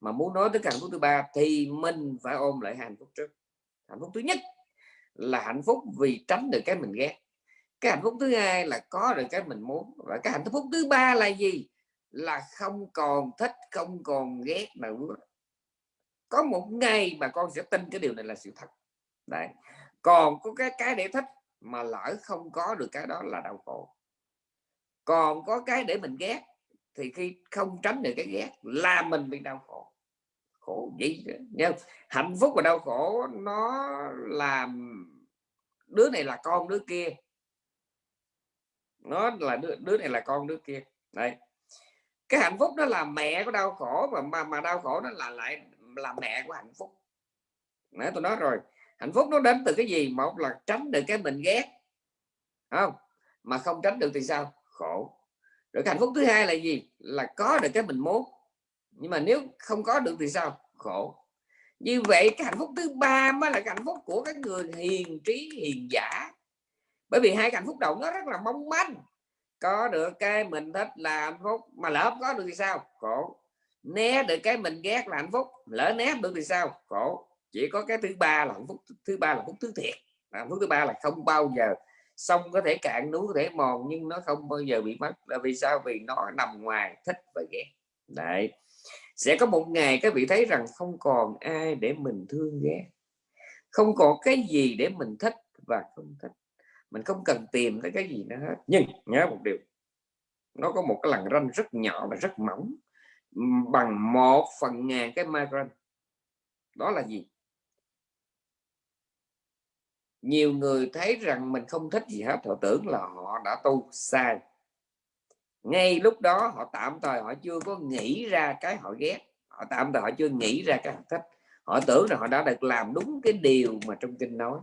Mà muốn nói tới hạnh phúc thứ ba thì mình phải ôm lại hạnh phúc trước. Hạnh phúc thứ nhất là hạnh phúc vì tránh được cái mình ghét. Cái hạnh phúc thứ hai là có được cái mình muốn. Và cái hạnh phúc thứ ba là gì? Là không còn thích, không còn ghét nữa. Có một ngày mà con sẽ tin cái điều này là sự thật. Đấy. Còn có cái cái để thích mà lỡ không có được cái đó là đau khổ. Còn có cái để mình ghét thì khi không tránh được cái ghét là mình bị đau khổ. Khổ gì nha hạnh phúc và đau khổ nó làm đứa này là con đứa kia. Nó là đứa, đứa này là con đứa kia. Đây cái hạnh phúc đó là mẹ của đau khổ mà mà, mà đau khổ nó là lại là mẹ của hạnh phúc. Nãy tôi nói rồi hạnh phúc nó đến từ cái gì? Một là tránh được cái mình ghét. Không? Mà không tránh được thì sao? Khổ rồi hạnh phúc thứ hai là gì? Là có được cái mình muốn nhưng mà nếu không có được thì sao? Khổ. Như vậy cái hạnh phúc thứ ba mới là cái hạnh phúc của các người hiền trí, hiền giả. Bởi vì hai cái hạnh phúc đầu nó rất là mong manh. Có được cái mình thích là hạnh phúc, mà lỡ có được thì sao? Khổ. Né được cái mình ghét là hạnh phúc, lỡ né được thì sao? Khổ. Chỉ có cái thứ ba là hạnh phúc, thứ ba là hạnh phúc thứ thiệt. Hạnh phúc thứ ba là không bao giờ sông có thể cạn, núi có thể mòn, nhưng nó không bao giờ bị mất. Là vì sao? Vì nó nằm ngoài thích và ghét. Đấy. Sẽ có một ngày các vị thấy rằng không còn ai để mình thương ghét. Không còn cái gì để mình thích và không thích. Mình không cần tìm tới cái gì nữa hết. Nhưng nhớ một điều. Nó có một cái lằn ranh rất nhỏ và rất mỏng bằng một phần ngàn cái micron đó là gì? Nhiều người thấy rằng mình không thích gì hết, họ tưởng là họ đã tu sai. Ngay lúc đó họ tạm thời họ chưa có nghĩ ra cái họ ghét. Họ tạm thời họ chưa nghĩ ra cái họ thích. Họ tưởng là họ đã được làm đúng cái điều mà trong kinh nói.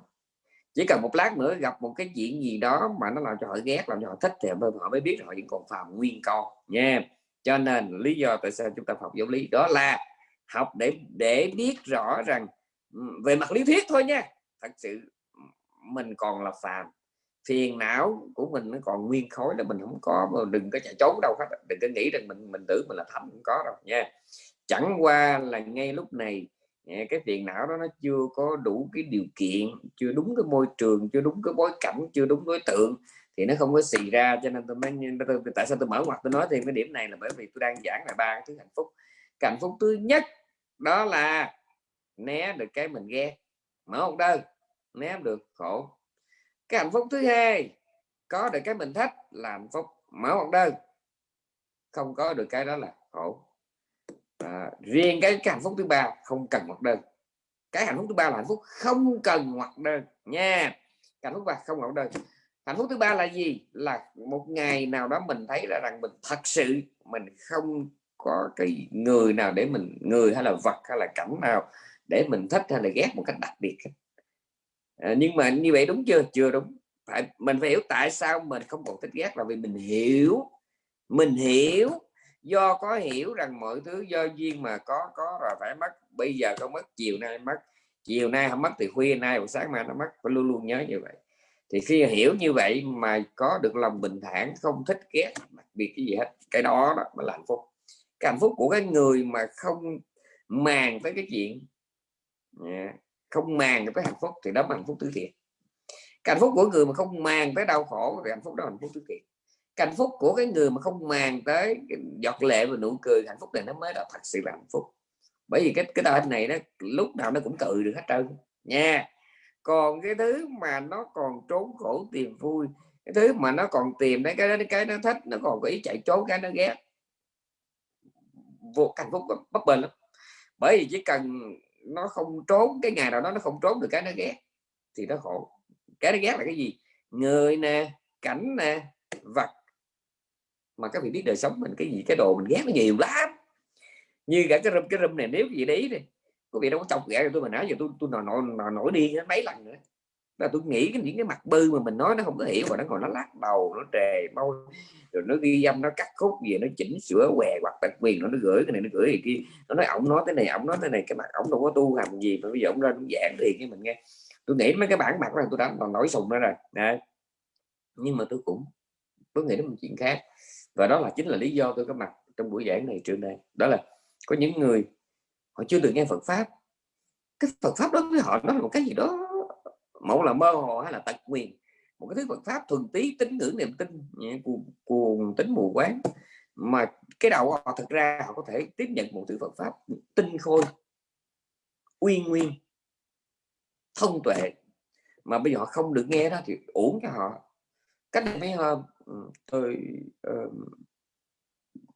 Chỉ cần một lát nữa gặp một cái chuyện gì đó mà nó làm cho họ ghét, làm cho họ thích thì họ mới biết họ vẫn còn phạm nguyên con, nha. Cho nên lý do tại sao chúng ta học giáo lý đó là học để để biết rõ rằng ừ, về mặt lý thuyết thôi nha. Thật sự mình còn là phàm. Phiền não của mình nó còn nguyên khối là mình không có mà đừng có chạy trốn đâu hết đừng có nghĩ rằng mình mình tưởng mình là thánh không có đâu nha. Chẳng qua là ngay lúc này à, cái phiền não đó nó chưa có đủ cái điều kiện chưa đúng cái môi trường chưa đúng cái bối cảnh chưa đúng đối tượng thì nó không có xì ra. Cho nên tôi mới tôi, tại sao tôi mở ngoặt tôi nói thêm cái điểm này là bởi vì tôi đang giảng là ba cái thứ hạnh phúc. Cái hạnh phúc thứ nhất đó là né được cái mình ghét. Mở một đơn né được khổ. Cái hạnh phúc thứ hai có được cái mình thích là hạnh phúc mở một đơn. Không có được cái đó là khổ. À, riêng cái, cái hạnh phúc thứ ba không cần hoặc đơn. Cái hạnh phúc thứ ba là hạnh phúc không cần hoặc đơn nha. Hạnh phúc ba không hoặc đơn. Hạnh phúc thứ ba là gì? Là một ngày nào đó mình thấy ra rằng mình thật sự mình không có cái người nào để mình người hay là vật hay là cảnh nào để mình thích hay là ghét một cách đặc biệt à, nhưng mà như vậy đúng chưa? Chưa đúng. Phải mình phải hiểu tại sao mình không còn thích ghét là vì mình hiểu. Mình hiểu. Do có hiểu rằng mọi thứ do duyên mà có có rồi phải mất. Bây giờ không mất chiều nay mất. Chiều nay không mất thì khuya nay buổi sáng mai nó mất. Phải luôn luôn nhớ như vậy. Thì khi hiểu như vậy mà có được lòng bình thản không thích ghét đặc biệt cái gì hết. Cái đó, đó mà là hạnh phúc. Cái hạnh phúc của cái người mà không màng tới cái chuyện. Dạ không màng tới hạnh phúc thì đó là hạnh phúc tứ thiện. Cái hạnh phúc của người mà không màng tới đau khổ thì hạnh phúc đó là hạnh phúc tứ thiện. Cái hạnh phúc của cái người mà không màng tới giọt lệ và nụ cười, hạnh phúc này nó mới là thật sự là hạnh phúc. Bởi vì cái cái đời này nó lúc nào nó cũng cự được hết trơn nha. Còn cái thứ mà nó còn trốn khổ tìm vui, cái thứ mà nó còn tìm đấy cái cái nó thích, nó còn có ý chạy trốn, cái nó ghét, vô hạnh phúc bất bền lắm. Bởi vì chỉ cần nó không trốn cái ngày nào đó nó không trốn được cái nó ghét. Thì nó khổ. Cái nó ghét là cái gì? Người nè cảnh nè vật. Mà các vị biết đời sống mình cái gì cái đồ mình ghét nó nhiều lắm. Như cả cái râm cái râm này nếu gì đấy đi. Có vị đâu có chọc ghẻ tôi mà nói giờ tôi tôi nổi nổi, nổi đi mấy lần nữa là tôi nghĩ cái những cái mặt bư mà mình nói nó không có hiểu và nó còn nó lắc đầu, nó trề mau rồi nó ghi âm, nó cắt khúc gì, nó chỉnh sửa què, hoặc đặc quyền, nó nó gửi cái này, nó gửi cái kia. Nó nói ổng nói thế này, ổng nói thế này, cái mặt ổng đâu có tu hành gì mà bây giờ ổng ra cũng giảng thì cái mình nghe. Tôi nghĩ mấy cái bản mặt này tôi đã còn nổi sùng ra rồi, Đấy. nhưng mà tôi cũng, tôi nghĩ đến một chuyện khác. Và đó là chính là lý do tôi có mặt trong buổi giảng này trường đây đó là có những người, họ chưa được nghe Phật pháp. Cái Phật pháp đó với họ, nó là một cái gì đó mẫu là mơ hồ hay là tật quyền một cái thứ Phật pháp thuần tí tính ngưỡng niềm tin cuồng, cuồng tính mù quáng. Mà cái đầu họ thực ra họ có thể tiếp nhận một thứ Phật pháp tinh khôi uy nguyên thông tuệ. Mà bây giờ họ không được nghe đó thì uổng cho họ. Cách đây mấy hôm tôi uh,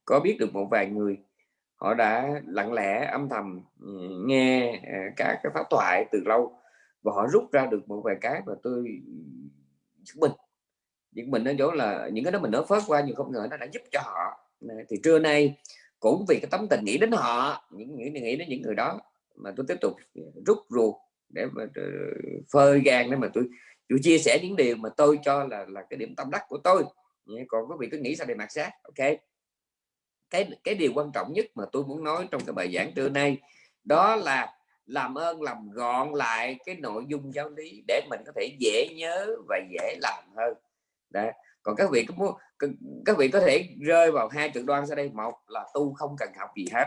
có biết được một vài người họ đã lặng lẽ âm thầm ừ, nghe ờ, các cái pháp thoại từ lâu và họ rút ra được một vài cái mà tôi chứng minh những mình nó chỗ là, những cái đó mình nó phớt qua nhưng không ngờ nó đã giúp cho họ. Thì trưa nay cũng vì cái tấm tình nghĩ đến họ, những nghĩ nghĩ đến những người đó mà tôi tiếp tục rút ruột để mà ờ, phơi gan để mà tôi tôi chia sẻ những điều mà tôi cho là là cái điểm tâm đắc của tôi. Còn quý vị cứ nghĩ sao để mặc sát, ok? Cái cái điều quan trọng nhất mà tôi muốn nói trong cái bài giảng trưa nay đó là làm ơn, làm gọn lại cái nội dung giáo lý để mình có thể dễ nhớ và dễ làm hơn. Đấy. còn các vị có muốn các vị có thể rơi vào hai cực đoan sau đây. Một là tu không cần học gì hết.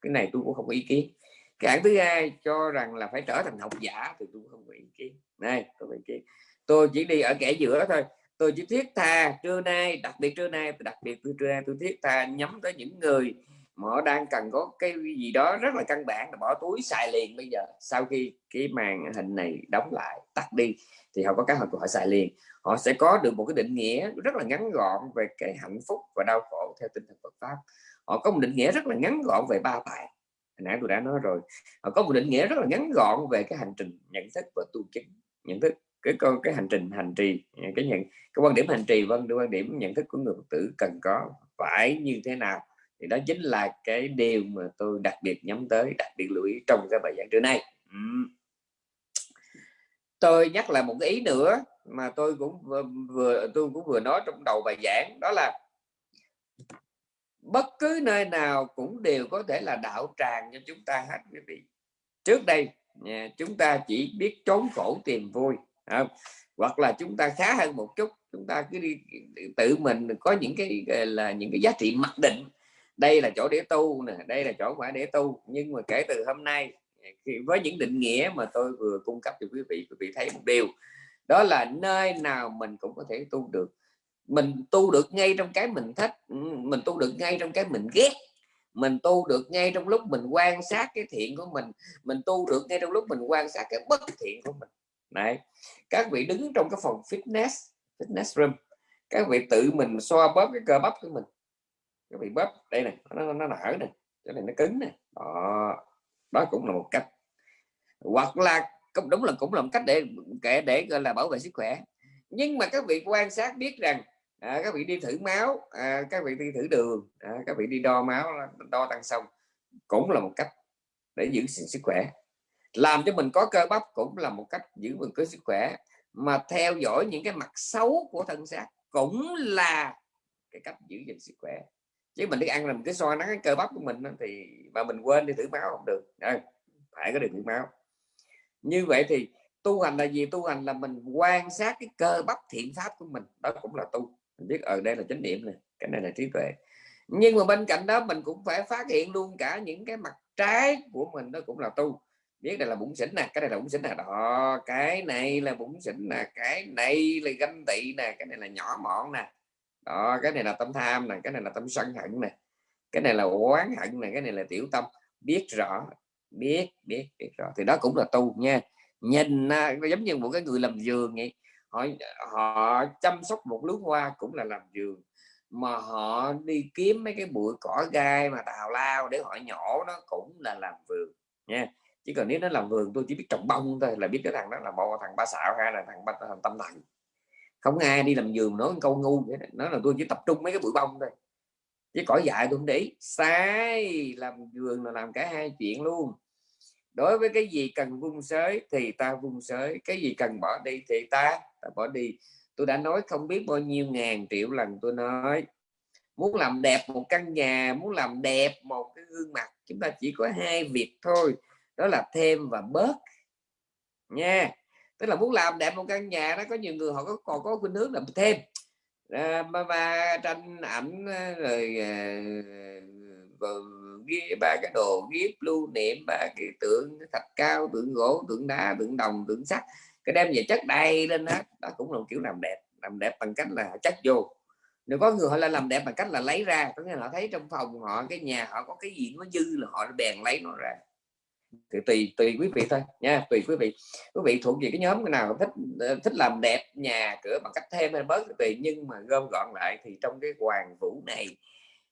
Cái này tôi cũng không có ý kiến. Cái hạng thứ hai cho rằng là phải trở thành học giả thì tôi không có ý kiến. Này tôi ý kiến tôi chỉ đi ở kẻ giữa thôi. Tôi chỉ thiết tha trưa nay, đặc biệt trưa nay, đặc biệt trưa nay tôi thiết tha, nhắm tới những người mà họ đang cần có cái gì đó rất là căn bản là bỏ túi xài liền bây giờ. Sau khi cái màn hình này đóng lại, tắt đi, thì họ có cái họ xài liền. Họ sẽ có được một cái định nghĩa rất là ngắn gọn về cái hạnh phúc và đau khổ theo tinh thần Phật pháp. Họ có một định nghĩa rất là ngắn gọn về ba tài hồi nãy tôi đã nói rồi. Họ có một định nghĩa rất là ngắn gọn về cái hành trình nhận thức và tu chứng. Nhận thức, cái con, cái hành trình hành trì, cái nhận, cái quan điểm hành trì vâng quan điểm nhận thức của người Phật tử cần có, phải như thế nào thì đó chính là cái điều mà tôi đặc biệt nhắm tới, đặc biệt lưu ý trong cái bài giảng trưa nay. Tôi nhắc lại một cái ý nữa mà tôi cũng vừa tôi cũng vừa nói trong đầu bài giảng, đó là bất cứ nơi nào cũng đều có thể là đạo tràng cho chúng ta hết, quý vị. Trước đây chúng ta chỉ biết trốn khổ tìm vui không? hoặc là chúng ta khá hơn một chút, chúng ta cứ đi tự mình có những cái là, những cái giá trị mặc định đây là chỗ để tu nè, đây là chỗ phải để tu. Nhưng mà kể từ hôm nay với những định nghĩa mà tôi vừa cung cấp cho quý vị quý vị thấy một điều. Đó là nơi nào mình cũng có thể tu được. Mình tu được ngay trong cái mình thích ừ, mình tu được ngay trong cái mình ghét. Mình tu được ngay trong lúc mình quan sát cái thiện của mình. Mình tu được ngay trong lúc mình quan sát cái bất thiện của mình. Này các vị đứng trong cái phòng fitness fitness room. Các vị tự mình xoa bóp cái cơ bắp của mình các vị bóp. Đây này nó nó nở này cái này nó cứng này đó đó cũng là một cách. Hoặc là cũng đúng là cũng là một cách để kể để gọi là bảo vệ sức khỏe. Nhưng mà các vị quan sát biết rằng à, các vị đi thử máu à, các vị đi thử đường à, các vị đi đo máu đo tăng xong cũng là một cách để giữ sức khỏe. Làm cho mình có cơ bắp cũng là một cách giữ mình có sức khỏe. Mà theo dõi những cái mặt xấu của thân xác cũng là cái cách giữ gìn sức khỏe chứ mình đi ăn là mình cứ soi nắng cái cơ bắp của mình thì mà mình quên đi thử máu không được. À, phải có được thử máu. Như vậy thì tu hành là gì? Tu hành là mình quan sát cái cơ bắp thiện pháp của mình. Đó cũng là tu. Mình biết ở đây là chánh niệm này cái này là trí tuệ. Nhưng mà bên cạnh đó mình cũng phải phát hiện luôn cả những cái mặt trái của mình đó cũng là tu. Biết đây là bụng xỉn nè cái này là bụng xỉn nè. Đó cái này là bụng xỉn nè cái này là ganh tị nè cái này là nhỏ mọn nè đó, cái này là tâm tham này, cái này là tâm sân hận này, cái này là oán hận này, cái này là tiểu tâm. Biết rõ, biết biết biết rõ. Thì đó cũng là tu nha. Nhìn à, giống như một cái người làm vườn vậy. Họ họ chăm sóc một lúa hoa cũng là làm vườn. Mà họ đi kiếm mấy cái bụi cỏ gai mà tào lao để họ nhổ, nó cũng là làm vườn nha. Chỉ cần nếu nó làm vườn, tôi chỉ biết trồng bông thôi là biết cái thằng đó là một thằng ba xạo hay là thằng ba, thằng tâm thần không ai đi làm giường nói câu ngu vậy nói là tôi chỉ tập trung mấy cái bụi bông thôi. Chứ cỏ dại tôi không để sai làm giường là làm cả hai chuyện luôn. Đối với cái gì cần vung sới thì ta vung sới cái gì cần bỏ đi thì ta, ta bỏ đi. Tôi đã nói không biết bao nhiêu ngàn triệu lần tôi nói muốn làm đẹp một căn nhà muốn làm đẹp một cái gương mặt chúng ta chỉ có hai việc thôi đó là thêm và bớt. Nha tức là muốn làm đẹp một căn nhà đó có nhiều người họ có còn có khuynh hướng làm thêm. À, mà, mà tranh ảnh ờ, rồi, ờ, rồi ghi ba cái đồ ghi lưu niệm ba cái tượng thạch cao tượng gỗ tượng đá tượng đồng tượng sắt cái đem về chất đầy lên đó đó cũng là một kiểu làm đẹp làm đẹp bằng cách là chất vô. Nếu có người họ là làm đẹp bằng cách là lấy ra có nghĩa là họ thấy trong phòng họ cái nhà họ có cái gì nó dư là họ bèn lấy nó ra thì tùy tùy quý vị thôi nha tùy quý vị. Quý vị thuộc về cái nhóm nào thích ờ, thích làm đẹp nhà cửa bằng cách thêm hay bớt tùy nhưng mà gom gọn lại thì trong cái hoàng vũ này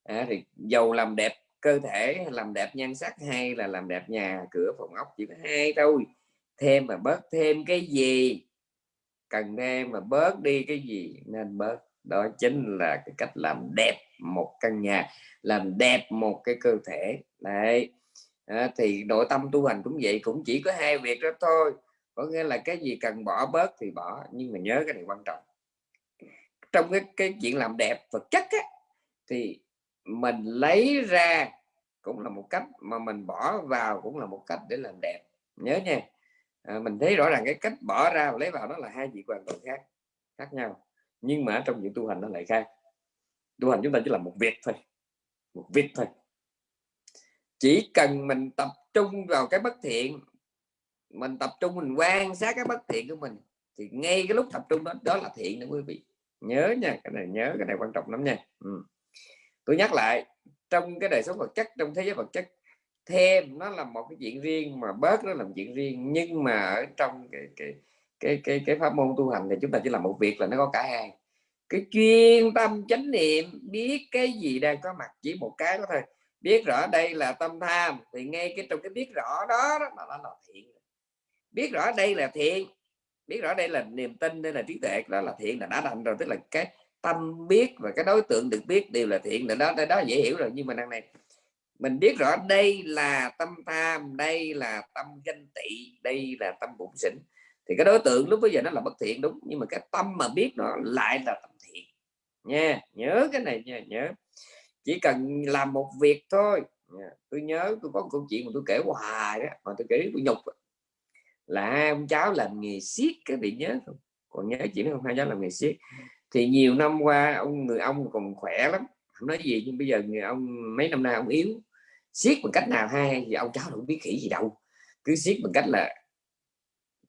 à, thì dầu làm đẹp cơ thể làm đẹp nhan sắc hay là làm đẹp nhà cửa phòng ốc chỉ có hai thôi. Thêm mà bớt thêm cái gì? Cần thêm mà bớt đi cái gì? Nên bớt. Đó chính là cái cách làm đẹp một căn nhà làm đẹp một cái cơ thể. Đấy à, thì nội tâm tu hành cũng vậy cũng chỉ có hai việc đó thôi. Có nghĩa là cái gì cần bỏ bớt thì bỏ nhưng mà nhớ cái này quan trọng. Trong cái cái chuyện làm đẹp vật chất á, thì mình lấy ra cũng là một cách mà mình bỏ vào cũng là một cách để làm đẹp. Nhớ nha. À, mình thấy rõ ràng cái cách bỏ ra và lấy vào đó là hai chuyện hoàn toàn khác khác nhau. Nhưng mà trong những tu hành nó lại khác. Tu hành chúng ta chỉ là một việc thôi một việc thôi chỉ cần mình tập trung vào cái bất thiện, mình tập trung, mình quan sát cái bất thiện của mình, thì ngay cái lúc tập trung đó đó là thiện đó quý vị. Nhớ nha, cái này, nhớ cái này quan trọng lắm nha. Ừ. tôi nhắc lại, trong cái đời sống vật chất, trong thế giới vật chất, thêm nó là một cái chuyện riêng, mà bớt nó làm chuyện riêng. Nhưng mà ở trong cái cái cái cái cái pháp môn tu hành thì chúng ta chỉ làm một việc là nó có cả hai. Cái chuyên tâm chánh niệm, biết cái gì đang có mặt, chỉ một cái đó thôi biết rõ đây là tâm tham thì ngay cái trong cái biết rõ đó, đó là, là thiện. Biết rõ đây là thiện biết rõ đây là niềm tin đây là trí tuệ đó là thiện là đã thành rồi. Tức là cái tâm biết và cái đối tượng được biết đều là thiện là đó đó, đó dễ hiểu rồi. Nhưng mà đằng này mình biết rõ đây là tâm tham đây là tâm ganh tị đây là tâm bụng xỉn thì cái đối tượng lúc bây giờ nó là bất thiện đúng. Nhưng mà cái tâm mà biết nó lại là tâm thiện. Nha nhớ cái này nha nhớ chỉ cần làm một việc thôi. Tôi nhớ tôi có một câu chuyện mà tôi kể hoài đó, mà tôi kể tôi nhục là hai ông cháu làm nghề siết cái vị nhớ không? Còn nhớ chuyện không? Hai cháu làm nghề siết thì nhiều năm qua, ông người ông còn khỏe lắm. Không nói gì, nhưng bây giờ người ông, mấy năm nay ông yếu. Siết bằng cách nào hay thì ông cháu không biết khỉ gì đâu. Cứ siết bằng cách là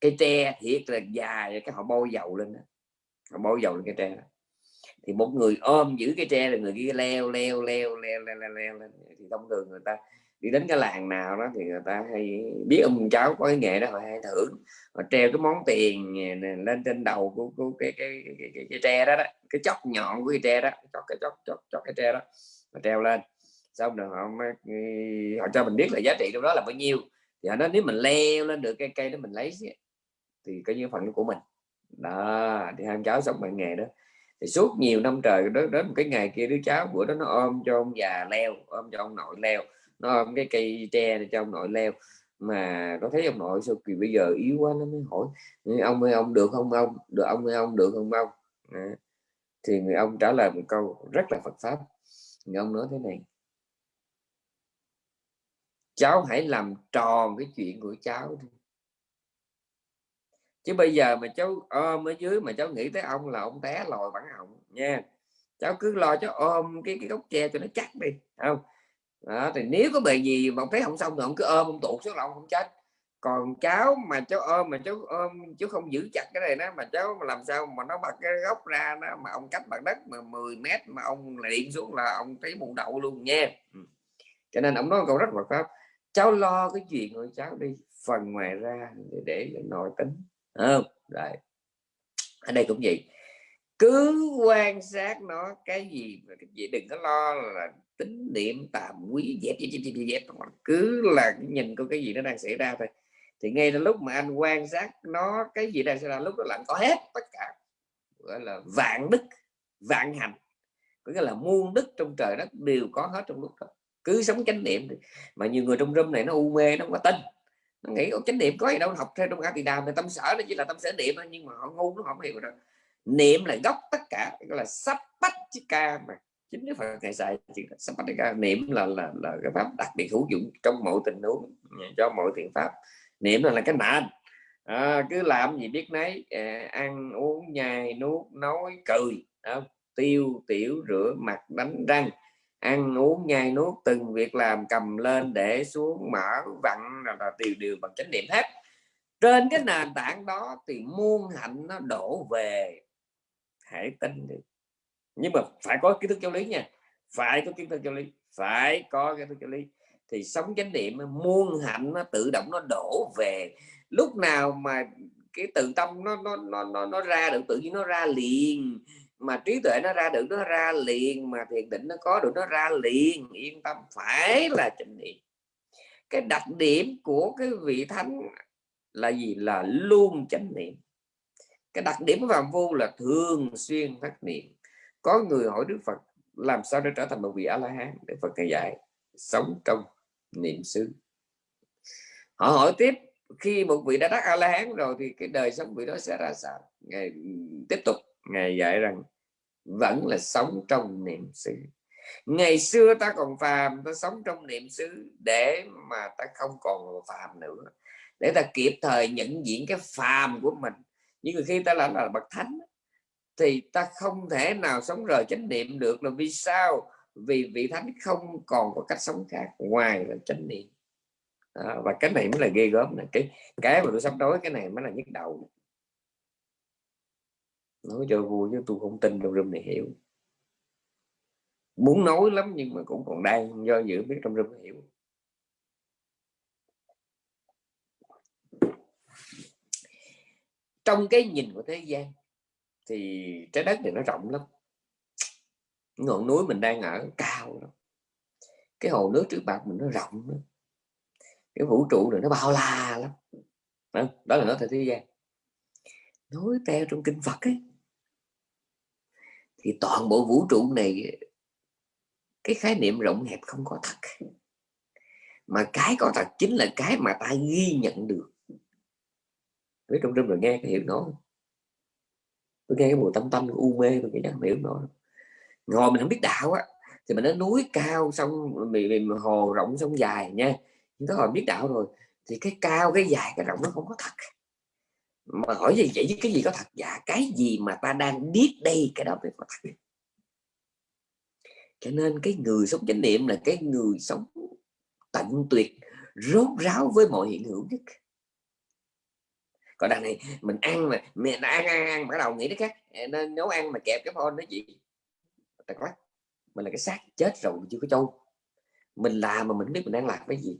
cây tre thiệt là dài, cái họ bôi dầu lên đó. họ bôi dầu lên cây tre đó thì một người ôm giữ cái tre là người kia leo leo leo leo leo leo, leo lên thì thông thường người ta đi đến cái làng nào đó thì người ta hay biết ông cháu có cái nghề đó họ hay thưởng. Họ treo cái món tiền lên trên đầu của, của cái, cái, cái, cái, cái, cái tre đó, đó cái chót nhọn của cái tre đó chót cái chót chót chót cái tre đó mà treo lên. Xong rồi họ họ cho mình biết là giá trị trong đó là bao nhiêu. Thì họ nói nếu mình leo lên được cây cây đó mình lấy thì coi như phần của mình. Đó thì hai cháu sống bằng nghề đó thì suốt nhiều năm trời đến, đến một cái ngày kia đứa cháu bữa đó nó ôm cho ông già leo ôm cho ông nội leo nó ôm cái cây tre để cho ông nội leo. Mà nó thấy ông nội sao kỳ bây giờ yếu quá nó mới hỏi ông ơi ông được không ông? Được ông ơi ông được không ông? À. thì người ông trả lời một câu rất là Phật pháp. Người ông nói thế này cháu hãy làm tròn cái chuyện của cháu thôi chứ bây giờ mà cháu ờ, ôm ở dưới mà cháu nghĩ tới ông là ông té lòi bản họng nha. Cháu cứ lo cháu ôm cái cái gốc tre cho nó chắc đi không? Đó, thì nếu có bề gì mà ông thấy không xong thì ông cứ ôm ông tụt xuống là ông không chết. Còn cháu mà cháu ôm mà cháu ôm chú không giữ chặt cái này nó mà cháu làm sao mà nó bật cái gốc ra nó mà ông cách mặt đất mà 10 mét mà ông lại điện xuống là ông thấy bụng đậu luôn nha. Ừ. Cho nên ông nói câu rất là pháp cháu lo cái chuyện của cháu đi phần ngoài ra để, để nội tính không? Rồi. Ở đây cũng vậy. Cứ quan sát nó cái gì cái gì đừng có lo là tính niệm tạm quý dẹp dẹp dẹp dẹp, dẹp. cứ là nhìn có cái gì nó đang xảy ra thôi. Thì ngay từ lúc mà anh quan sát nó cái gì đang xảy ra lúc đó là có hết tất cả gọi là vạn đức vạn hành có nghĩa là muôn đức trong trời đất đều có hết trong lúc đó. Cứ sống chánh niệm mà nhiều người trong râm này nó u mê nó không có tin nó nghĩ có chánh niệm có gì đâu học theo trong a tỳ đàm thì tâm sở nó chỉ là tâm sở niệm thôi nhưng mà họ ngu nó không hiểu rồi niệm là gốc tất cả gọi là sắp bách chứ ca mà. Chính cái phần thầy xài sắp bách ca niệm là là là cái pháp đặc biệt hữu dụng trong mọi tình huống cho mọi thiện pháp. Niệm là, là cái nền. À, cứ làm gì biết nấy à, ăn uống nhai nuốt nói cười à, tiêu tiểu rửa mặt đánh răng ăn uống nhai nuốt từng việc làm cầm lên để xuống mở vặn là, là điều điều bằng chánh niệm hết. Trên cái nền tảng đó thì muôn hạnh nó đổ về hãy tin đi. Nhưng mà phải có kiến thức giáo lý nha phải có kiến thức giáo lý phải có kiến thức giáo lý. Thì sống chánh niệm muôn hạnh nó tự động nó đổ về. Lúc nào mà cái tự tâm nó nó nó nó, nó ra được tự nhiên nó ra liền mà trí tuệ nó ra được, nó ra liền, mà thiền định nó có được, nó ra liền, yên tâm, phải là chánh niệm. Cái đặc điểm của cái vị thánh là gì? Là luôn chánh niệm. Cái đặc điểm của phạm vô là thường xuyên phát niệm. Có người hỏi đức phật, làm sao để trở thành một vị a la hán để phật cái dạy, sống trong niệm xứ. Họ hỏi tiếp, khi một vị đã đắc a la hán rồi thì cái đời sống vị đó sẽ ra sao? Ngày, tiếp tục ngài dạy rằng vẫn là sống trong niệm xứ. Ngày xưa ta còn phàm ta sống trong niệm xứ để mà ta không còn phàm nữa. Để ta kịp thời nhận diện cái phàm của mình. Nhưng khi ta làm là bậc thánh thì ta không thể nào sống rời chánh niệm được là vì sao? Vì vị thánh không còn có cách sống khác ngoài là chánh niệm. À, và cái này mới là ghê gớm này cái cái mà tôi sắp nói cái này mới là nhức đầu nói cho vui chứ tôi không tin trong rừng này hiểu. Muốn nói lắm nhưng mà cũng còn đang do dự biết trong rừng hiểu trong cái nhìn của thế gian thì trái đất thì nó rộng lắm. Ngọn núi mình đang ở cao lắm. Cái hồ nước trước mặt mình nó rộng lắm. Cái vũ trụ này nó bao la lắm. Đó là nó theo thế gian. Nói theo trong kinh Phật ấy thì toàn bộ vũ trụ này cái khái niệm rộng hẹp không có thật. Mà cái có thật chính là cái mà ta ghi nhận được. Với trong rừng rồi nghe cái hiểu nó tôi nghe cái mùi tâm tâm u mê tôi nghĩ không hiểu nó ngồi mình không biết đạo á thì mình đến núi cao xong mình, hồ rộng sông dài nha. Chúng ta hồi biết đạo rồi thì cái cao cái dài cái rộng nó không có thật mà hỏi gì, vậy chứ cái gì có thật? Dạ cái gì mà ta đang biết đây? Cái đó mới có thật cho nên cái người sống chánh niệm là cái người sống tận tuyệt, rốt ráo với mọi hiện hữu nhất. Còn đằng này, mình ăn mà, mẹ ăn ăn ăn, bắt đầu nghĩ đến khác nên nấu ăn mà kẹp cái phone đó chị. Quá mình là cái xác chết rồi, chưa có trâu. Mình làm mà mình biết mình đang làm cái gì.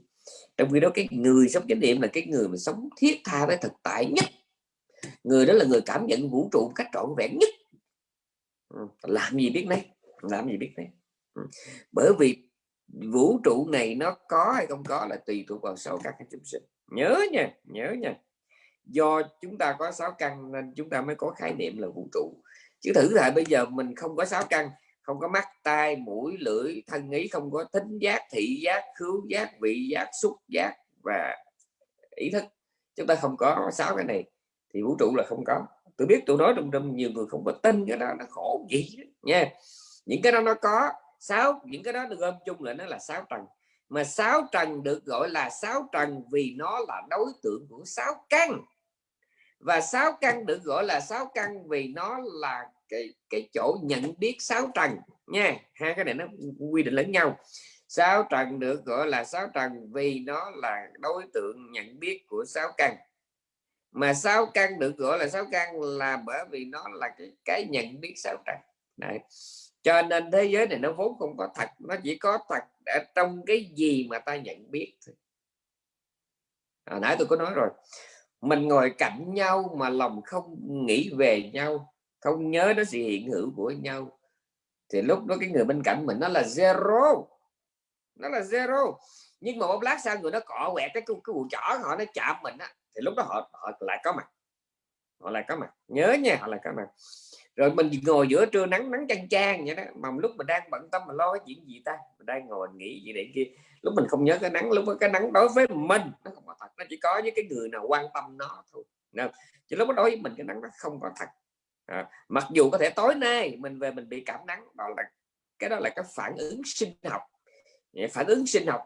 Trong khi đó cái người sống chánh niệm là cái người mà sống thiết tha với thực tại nhất người đó là người cảm nhận vũ trụ cách trọn vẹn nhất. Ừ, làm gì biết đấy làm gì biết đấy ừ, bởi vì vũ trụ này nó có hay không có là tùy thuộc vào sáu căn chúng sinh. Nhớ nha nhớ nha. Do chúng ta có sáu căn nên chúng ta mới có khái niệm là vũ trụ. Chứ thử lại bây giờ mình không có sáu căn, không có mắt, tai, mũi, lưỡi, thân ý, không có thính giác, thị giác, khứu giác, vị giác, xúc giác và ý thức. Chúng ta không có sáu cái này thì vũ trụ là không có. Tôi biết tôi nói trong trong nhiều người không có tin cái đó, nó khổ gì nha. Những cái đó nó có, sáu, những cái đó được gom chung là nó là sáu trần. Mà sáu trần được gọi là sáu trần vì nó là đối tượng của sáu căn. Và sáu căn được gọi là sáu căn vì nó là cái cái chỗ nhận biết sáu trần, nha. Hai cái này nó quy định lẫn nhau. Sáu trần được gọi là sáu trần vì nó là đối tượng nhận biết của sáu căn mà sáu căn được gọi là sáu căn là bởi vì nó là cái cái nhận biết sáu trần. Đấy. cho nên thế giới này nó vốn không có thật nó chỉ có thật ở trong cái gì mà ta nhận biết thôi. À, nãy tôi có nói rồi. Mình ngồi cạnh nhau mà lòng không nghĩ về nhau không nhớ đến sự hiện hữu của nhau thì lúc đó cái người bên cạnh mình nó là zero. Nó là zero. Nhưng mà một lát sau người nó cọ quẹt cái cái bụi chỏ họ nó chạm mình á thì lúc đó họ họ lại có mặt. Họ lại có mặt. Nhớ nha họ lại có mặt. Rồi mình ngồi giữa trưa nắng nắng chang chang vậy đó. Mà lúc mình đang bận tâm mà lo cái chuyện gì ta? Mình đang ngồi nghĩ gì để kia. Lúc mình không nhớ cái nắng lúc đó cái nắng đối với mình nó không có thật. Nó chỉ có với cái người nào quan tâm nó thôi. Nên, chứ lúc đó đối với mình cái nắng nó không có thật. À, mặc dù có thể tối nay mình về mình bị cảm nắng đó là cái đó là cái phản ứng sinh học. Phản ứng sinh học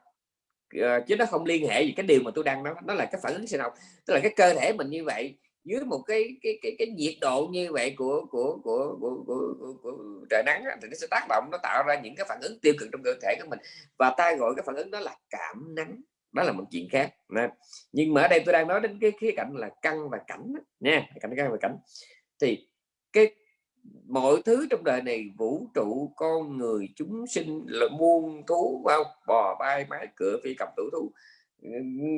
uh, chứ nó không liên hệ gì cái điều mà tôi đang nói nó là cái phản ứng sinh học tức là cái cơ thể mình như vậy dưới một cái cái cái cái nhiệt độ như vậy của của của của, của, của, của trời nắng thì nó sẽ tác động nó tạo ra những cái phản ứng tiêu cực trong cơ thể của mình. Và ta gọi cái phản ứng đó là cảm nắng đó là một chuyện khác nè. nhưng mà ở đây tôi đang nói đến cái khía cạnh là căng và cảnh nha cảnh căng và cảnh. Thì cái mọi thứ trong đời này vũ trụ con người chúng sinh là muôn thú bao bò bay mái cửa phi cầm tử thú.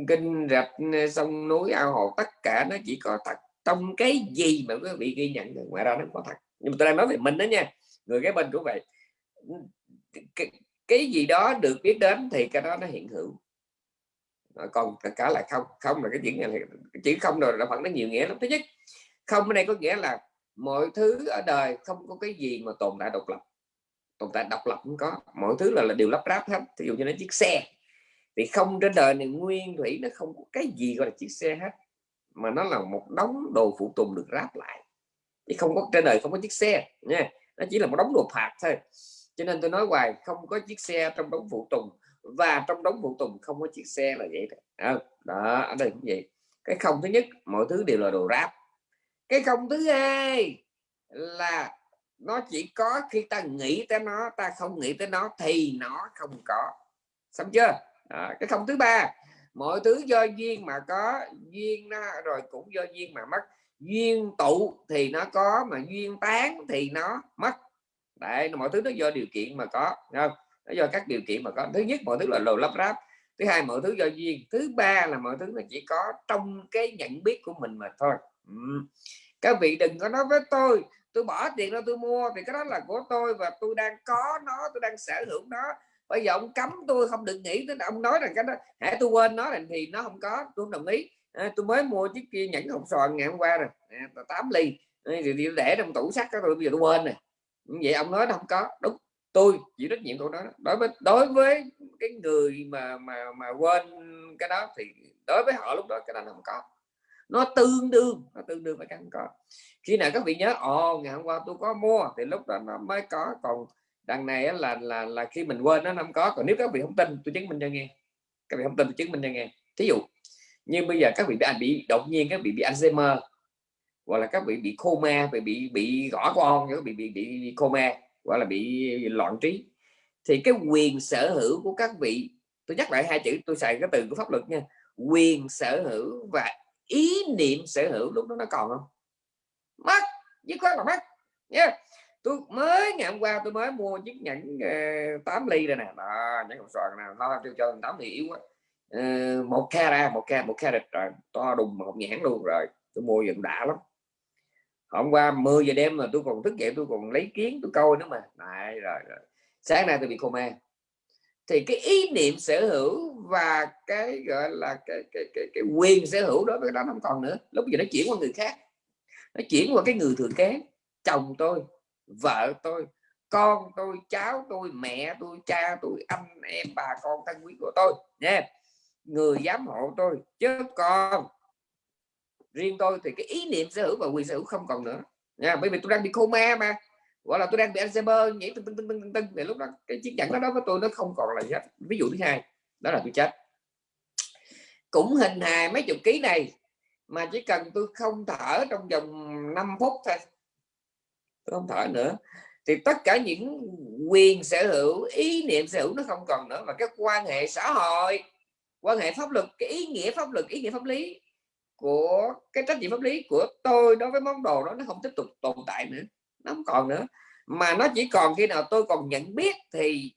Kinh rạch sông núi ao hồ tất cả nó chỉ có thật. Trong cái gì mà quý vị ghi nhận ngoài ra nó có thật. Nhưng mà tôi đang nói về mình đó nha người cái bên của vậy. Cái, cái gì đó được biết đến thì cái đó nó hiện hữu. Còn tất cả là không không là cái chuyện này chỉ không rồi là phận nó nhiều nghĩa lắm. Thứ nhất không ở đây có nghĩa là mọi thứ ở đời không có cái gì mà tồn tại độc lập. Tồn tại độc lập cũng có. Mọi thứ là, là điều lắp ráp hết. Ví dụ như nó chiếc xe. Thì không trên đời này nguyên thủy nó không có cái gì gọi là chiếc xe hết. Mà nó là một đống đồ phụ tùng được ráp lại. Chứ không có trên đời không có chiếc xe nha. Nó chỉ là một đống đồ phạt thôi. Cho nên tôi nói hoài không có chiếc xe trong đống phụ tùng. Và trong đống phụ tùng không có chiếc xe là vậy đó, ờ, đó ở đây cũng vậy. Cái không thứ nhất mọi thứ đều là đồ ráp cái không thứ hai là nó chỉ có khi ta nghĩ tới nó ta không nghĩ tới nó thì nó không có. Xong chưa? À, cái không thứ ba mọi thứ do duyên mà có duyên nó rồi cũng do duyên mà mất. Duyên tụ thì nó có mà duyên tán thì nó mất. Đấy mọi thứ nó do điều kiện mà có không? Nó do các điều kiện mà có. Thứ nhất mọi thứ là lồ lắp ráp. Thứ hai mọi thứ do duyên. Thứ ba là mọi thứ nó chỉ có trong cái nhận biết của mình mà thôi. Ừ các vị đừng có nói với tôi tôi bỏ tiền ra tôi mua thì cái đó là của tôi và tôi đang có nó tôi đang sở hữu nó. Bây giờ ông cấm tôi không được nghĩ tới ông nói rằng cái đó. Hãy tôi quên nó thì nó không có tôi không đồng ý. À, tôi mới mua chiếc kia nhẫn hộp sòn ngày hôm qua rồi. À, 8 ly. À, thì để trong tủ sắt đó tôi bây giờ tôi quên này vậy ông nói nó không có. Đúng tôi chịu trách nhiệm của nó đối với đối với cái người mà mà mà quên cái đó thì đối với họ lúc đó cái đó không có nó tương đương nó tương đương với căn có khi nào các vị nhớ ồ ngày hôm qua tôi có mua thì lúc đó nó mới có. Còn đằng này là là là khi mình quên nó không có. Còn nếu các vị không tin tôi chứng minh cho nghe. Các vị không tin tôi chứng minh cho nghe. Thí dụ như bây giờ các vị bị bị đột nhiên các vị bị Alzheimer hoặc là các vị bị coma bị bị bị gõ con các bị bị bị, bị coma hoặc là bị loạn trí thì cái quyền sở hữu của các vị tôi nhắc lại hai chữ tôi xài cái từ của pháp luật nha quyền sở hữu và ý niệm sở hữu lúc đó nó còn không? Mất dứt khoát là mất nha yeah tôi mới ngày hôm qua tôi mới mua chiếc nhẫn ờ, uh, 8 ly rồi nè. Đó nhẫn hộp xoàn nè. Nó tôi cho 8 ly yếu quá. Uh, một carat một ca một carat rồi. To đùng một nhãn luôn rồi. Tôi mua dựng đã lắm. Hôm qua 10 giờ đêm mà tôi còn thức dậy tôi còn lấy kiến tôi coi nữa mà. Này rồi, rồi. Sáng nay tôi bị coma thì cái ý niệm sở hữu và cái gọi là cái cái cái, cái quyền sở hữu đó với đó không còn nữa. Lúc giờ nó chuyển qua người khác. Nó chuyển qua cái người thừa kế. Chồng tôi vợ tôi con tôi cháu tôi mẹ tôi cha tôi anh em bà con thân quý của tôi. Nha người giám hộ tôi chứ còn riêng tôi thì cái ý niệm sở hữu và quyền sở hữu không còn nữa. Nha bởi vì tôi đang bị coma mà gọi là tôi đang bị Alzheimer, nhảy tưng tưng tưng tưng tưng thì lúc đó cái chiếc nhẫn đó đó của tôi nó không còn là gì hết. Ví dụ thứ hai, đó là tôi chết. Cũng hình hài mấy chục ký này, mà chỉ cần tôi không thở trong vòng 5 phút thôi. Tôi không thở nữa. Thì tất cả những quyền sở hữu, ý niệm sở hữu nó không còn nữa. Mà các quan hệ xã hội, quan hệ pháp luật, cái ý nghĩa pháp luật, ý nghĩa pháp lý của, cái trách nhiệm pháp lý của tôi đối với món đồ đó nó không tiếp tục tồn tại nữa nó không còn nữa. Mà nó chỉ còn khi nào tôi còn nhận biết thì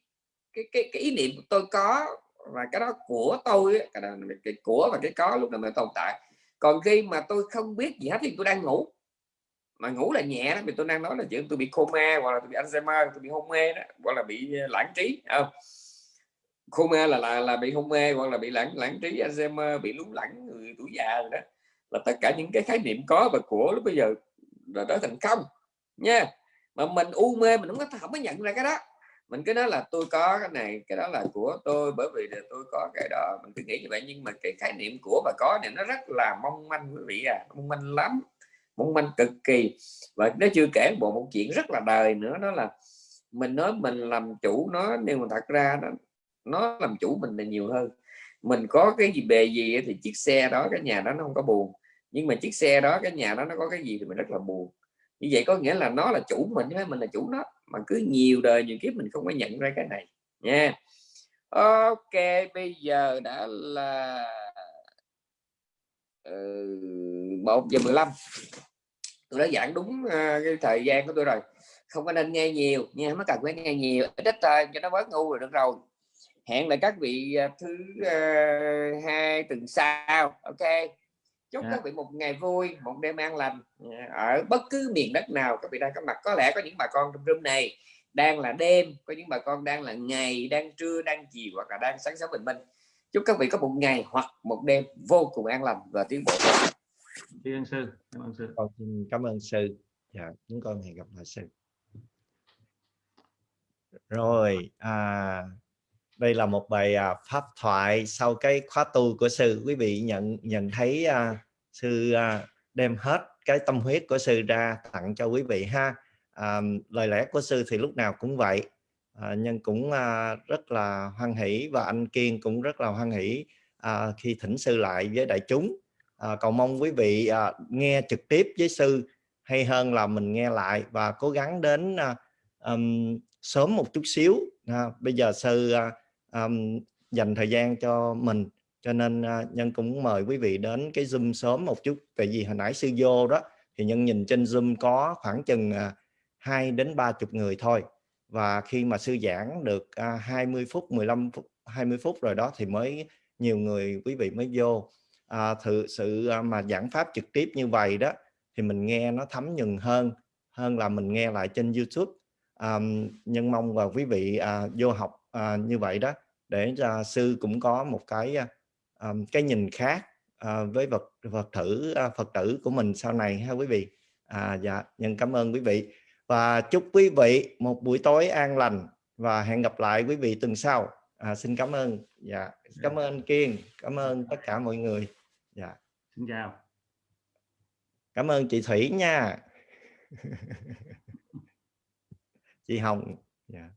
cái cái, cái ý niệm của tôi có và cái đó của tôi cái, đó, cái của và cái có lúc đó mới tồn tại. Còn khi mà tôi không biết gì hết thì tôi đang ngủ. Mà ngủ là nhẹ đó vì tôi đang nói là chuyện tôi bị coma hoặc là tôi bị Alzheimer tôi bị hôn mê đó hoặc là bị ờ, lãng trí không? Coma là là là bị hôn mê hoặc là bị lãng lãng trí Alzheimer bị lún lẳng người tuổi già rồi đó. Là tất cả những cái khái niệm có và của lúc bây giờ là trở thành công nha. Mà mình u mê, mình không có không có nhận ra cái đó. Mình cứ nói là tôi có cái này, cái đó là của tôi, bởi vì là tôi có cái đó. Mình cứ nghĩ như vậy, nhưng mà cái khái niệm của và có này nó rất là mong manh quý vị à mong manh lắm, mong manh cực kỳ. Và nó chưa kể bộ một chuyện rất là đời nữa, đó là mình nói mình làm chủ nó, nhưng mà thật ra nó nó làm chủ mình là nhiều hơn. Mình có cái gì bề gì thì chiếc xe đó, cái nhà đó nó không có buồn, nhưng mà chiếc xe đó, cái nhà đó nó có cái gì thì mình rất là buồn như vậy có nghĩa là nó là chủ mình hay mình là chủ nó. Mà cứ nhiều đời nhiều kiếp mình không có nhận ra cái này. Nha. Ok bây giờ đã là ừ, một giờ giờ 15 tôi đã giảng đúng uh, cái thời gian của tôi rồi. Không có nên nghe nhiều nha mới cần phải nghe nhiều. Ít thôi cho nó bớt ngu rồi được rồi. Hẹn lại các vị uh, thứ uh, hai tuần sau. Ok chúc yeah. các vị một ngày vui một đêm an lành ở bất cứ miền đất nào các vị đang có mặt có lẽ có những bà con trong room này đang là đêm có những bà con đang là ngày đang trưa đang chiều hoặc là đang sáng sớm bình minh chúc các vị có một ngày hoặc một đêm vô cùng an lành và tiến bộ Cảm ơn sư. Cảm ơn sư. Con xin cảm ơn sư. Dạ, chúng con hẹn gặp lại sư. Rồi, à, đây là một bài à, pháp thoại sau cái khóa tu của sư. Quý vị nhận nhận thấy uh, sư uh, đem hết cái tâm huyết của sư ra tặng cho quý vị ha. À, lời lẽ của sư thì lúc nào cũng vậy. À, nhân cũng à, rất là hoan hỷ và anh Kiên cũng rất là hoan hỷ à, khi thỉnh sư lại với đại chúng à, cầu mong quý vị à, nghe trực tiếp với sư hay hơn là mình nghe lại và cố gắng đến à, um, sớm một chút xíu à, bây giờ sư à, um, dành thời gian cho mình. Cho nên uh, nhân cũng mời quý vị đến cái zoom sớm một chút. Tại vì hồi nãy sư vô đó thì nhân nhìn trên zoom có khoảng chừng à, hai 2 đến 30 người thôi. Và khi mà sư giảng được à, uh, 20 phút 15 phút 20 phút rồi đó thì mới nhiều người quý vị mới vô. À, thử sự mà giảng pháp trực tiếp như vậy đó thì mình nghe nó thấm nhuần hơn hơn là mình nghe lại trên YouTube. À, nhân mong và quý vị à, vô học à, như vậy đó để cho sư cũng có một cái à, cái nhìn khác à, với vật vật thử à, Phật tử của mình sau này ha quý vị. À, dạ nhân cảm ơn quý vị. Và chúc quý vị một buổi tối an lành và hẹn gặp lại quý vị tuần sau. À, xin cảm ơn. Dạ cảm dạ. ơn Kiên cảm ơn tất cả mọi người. Dạ. Xin chào. Cảm ơn chị Thủy nha. Chị Hồng. Dạ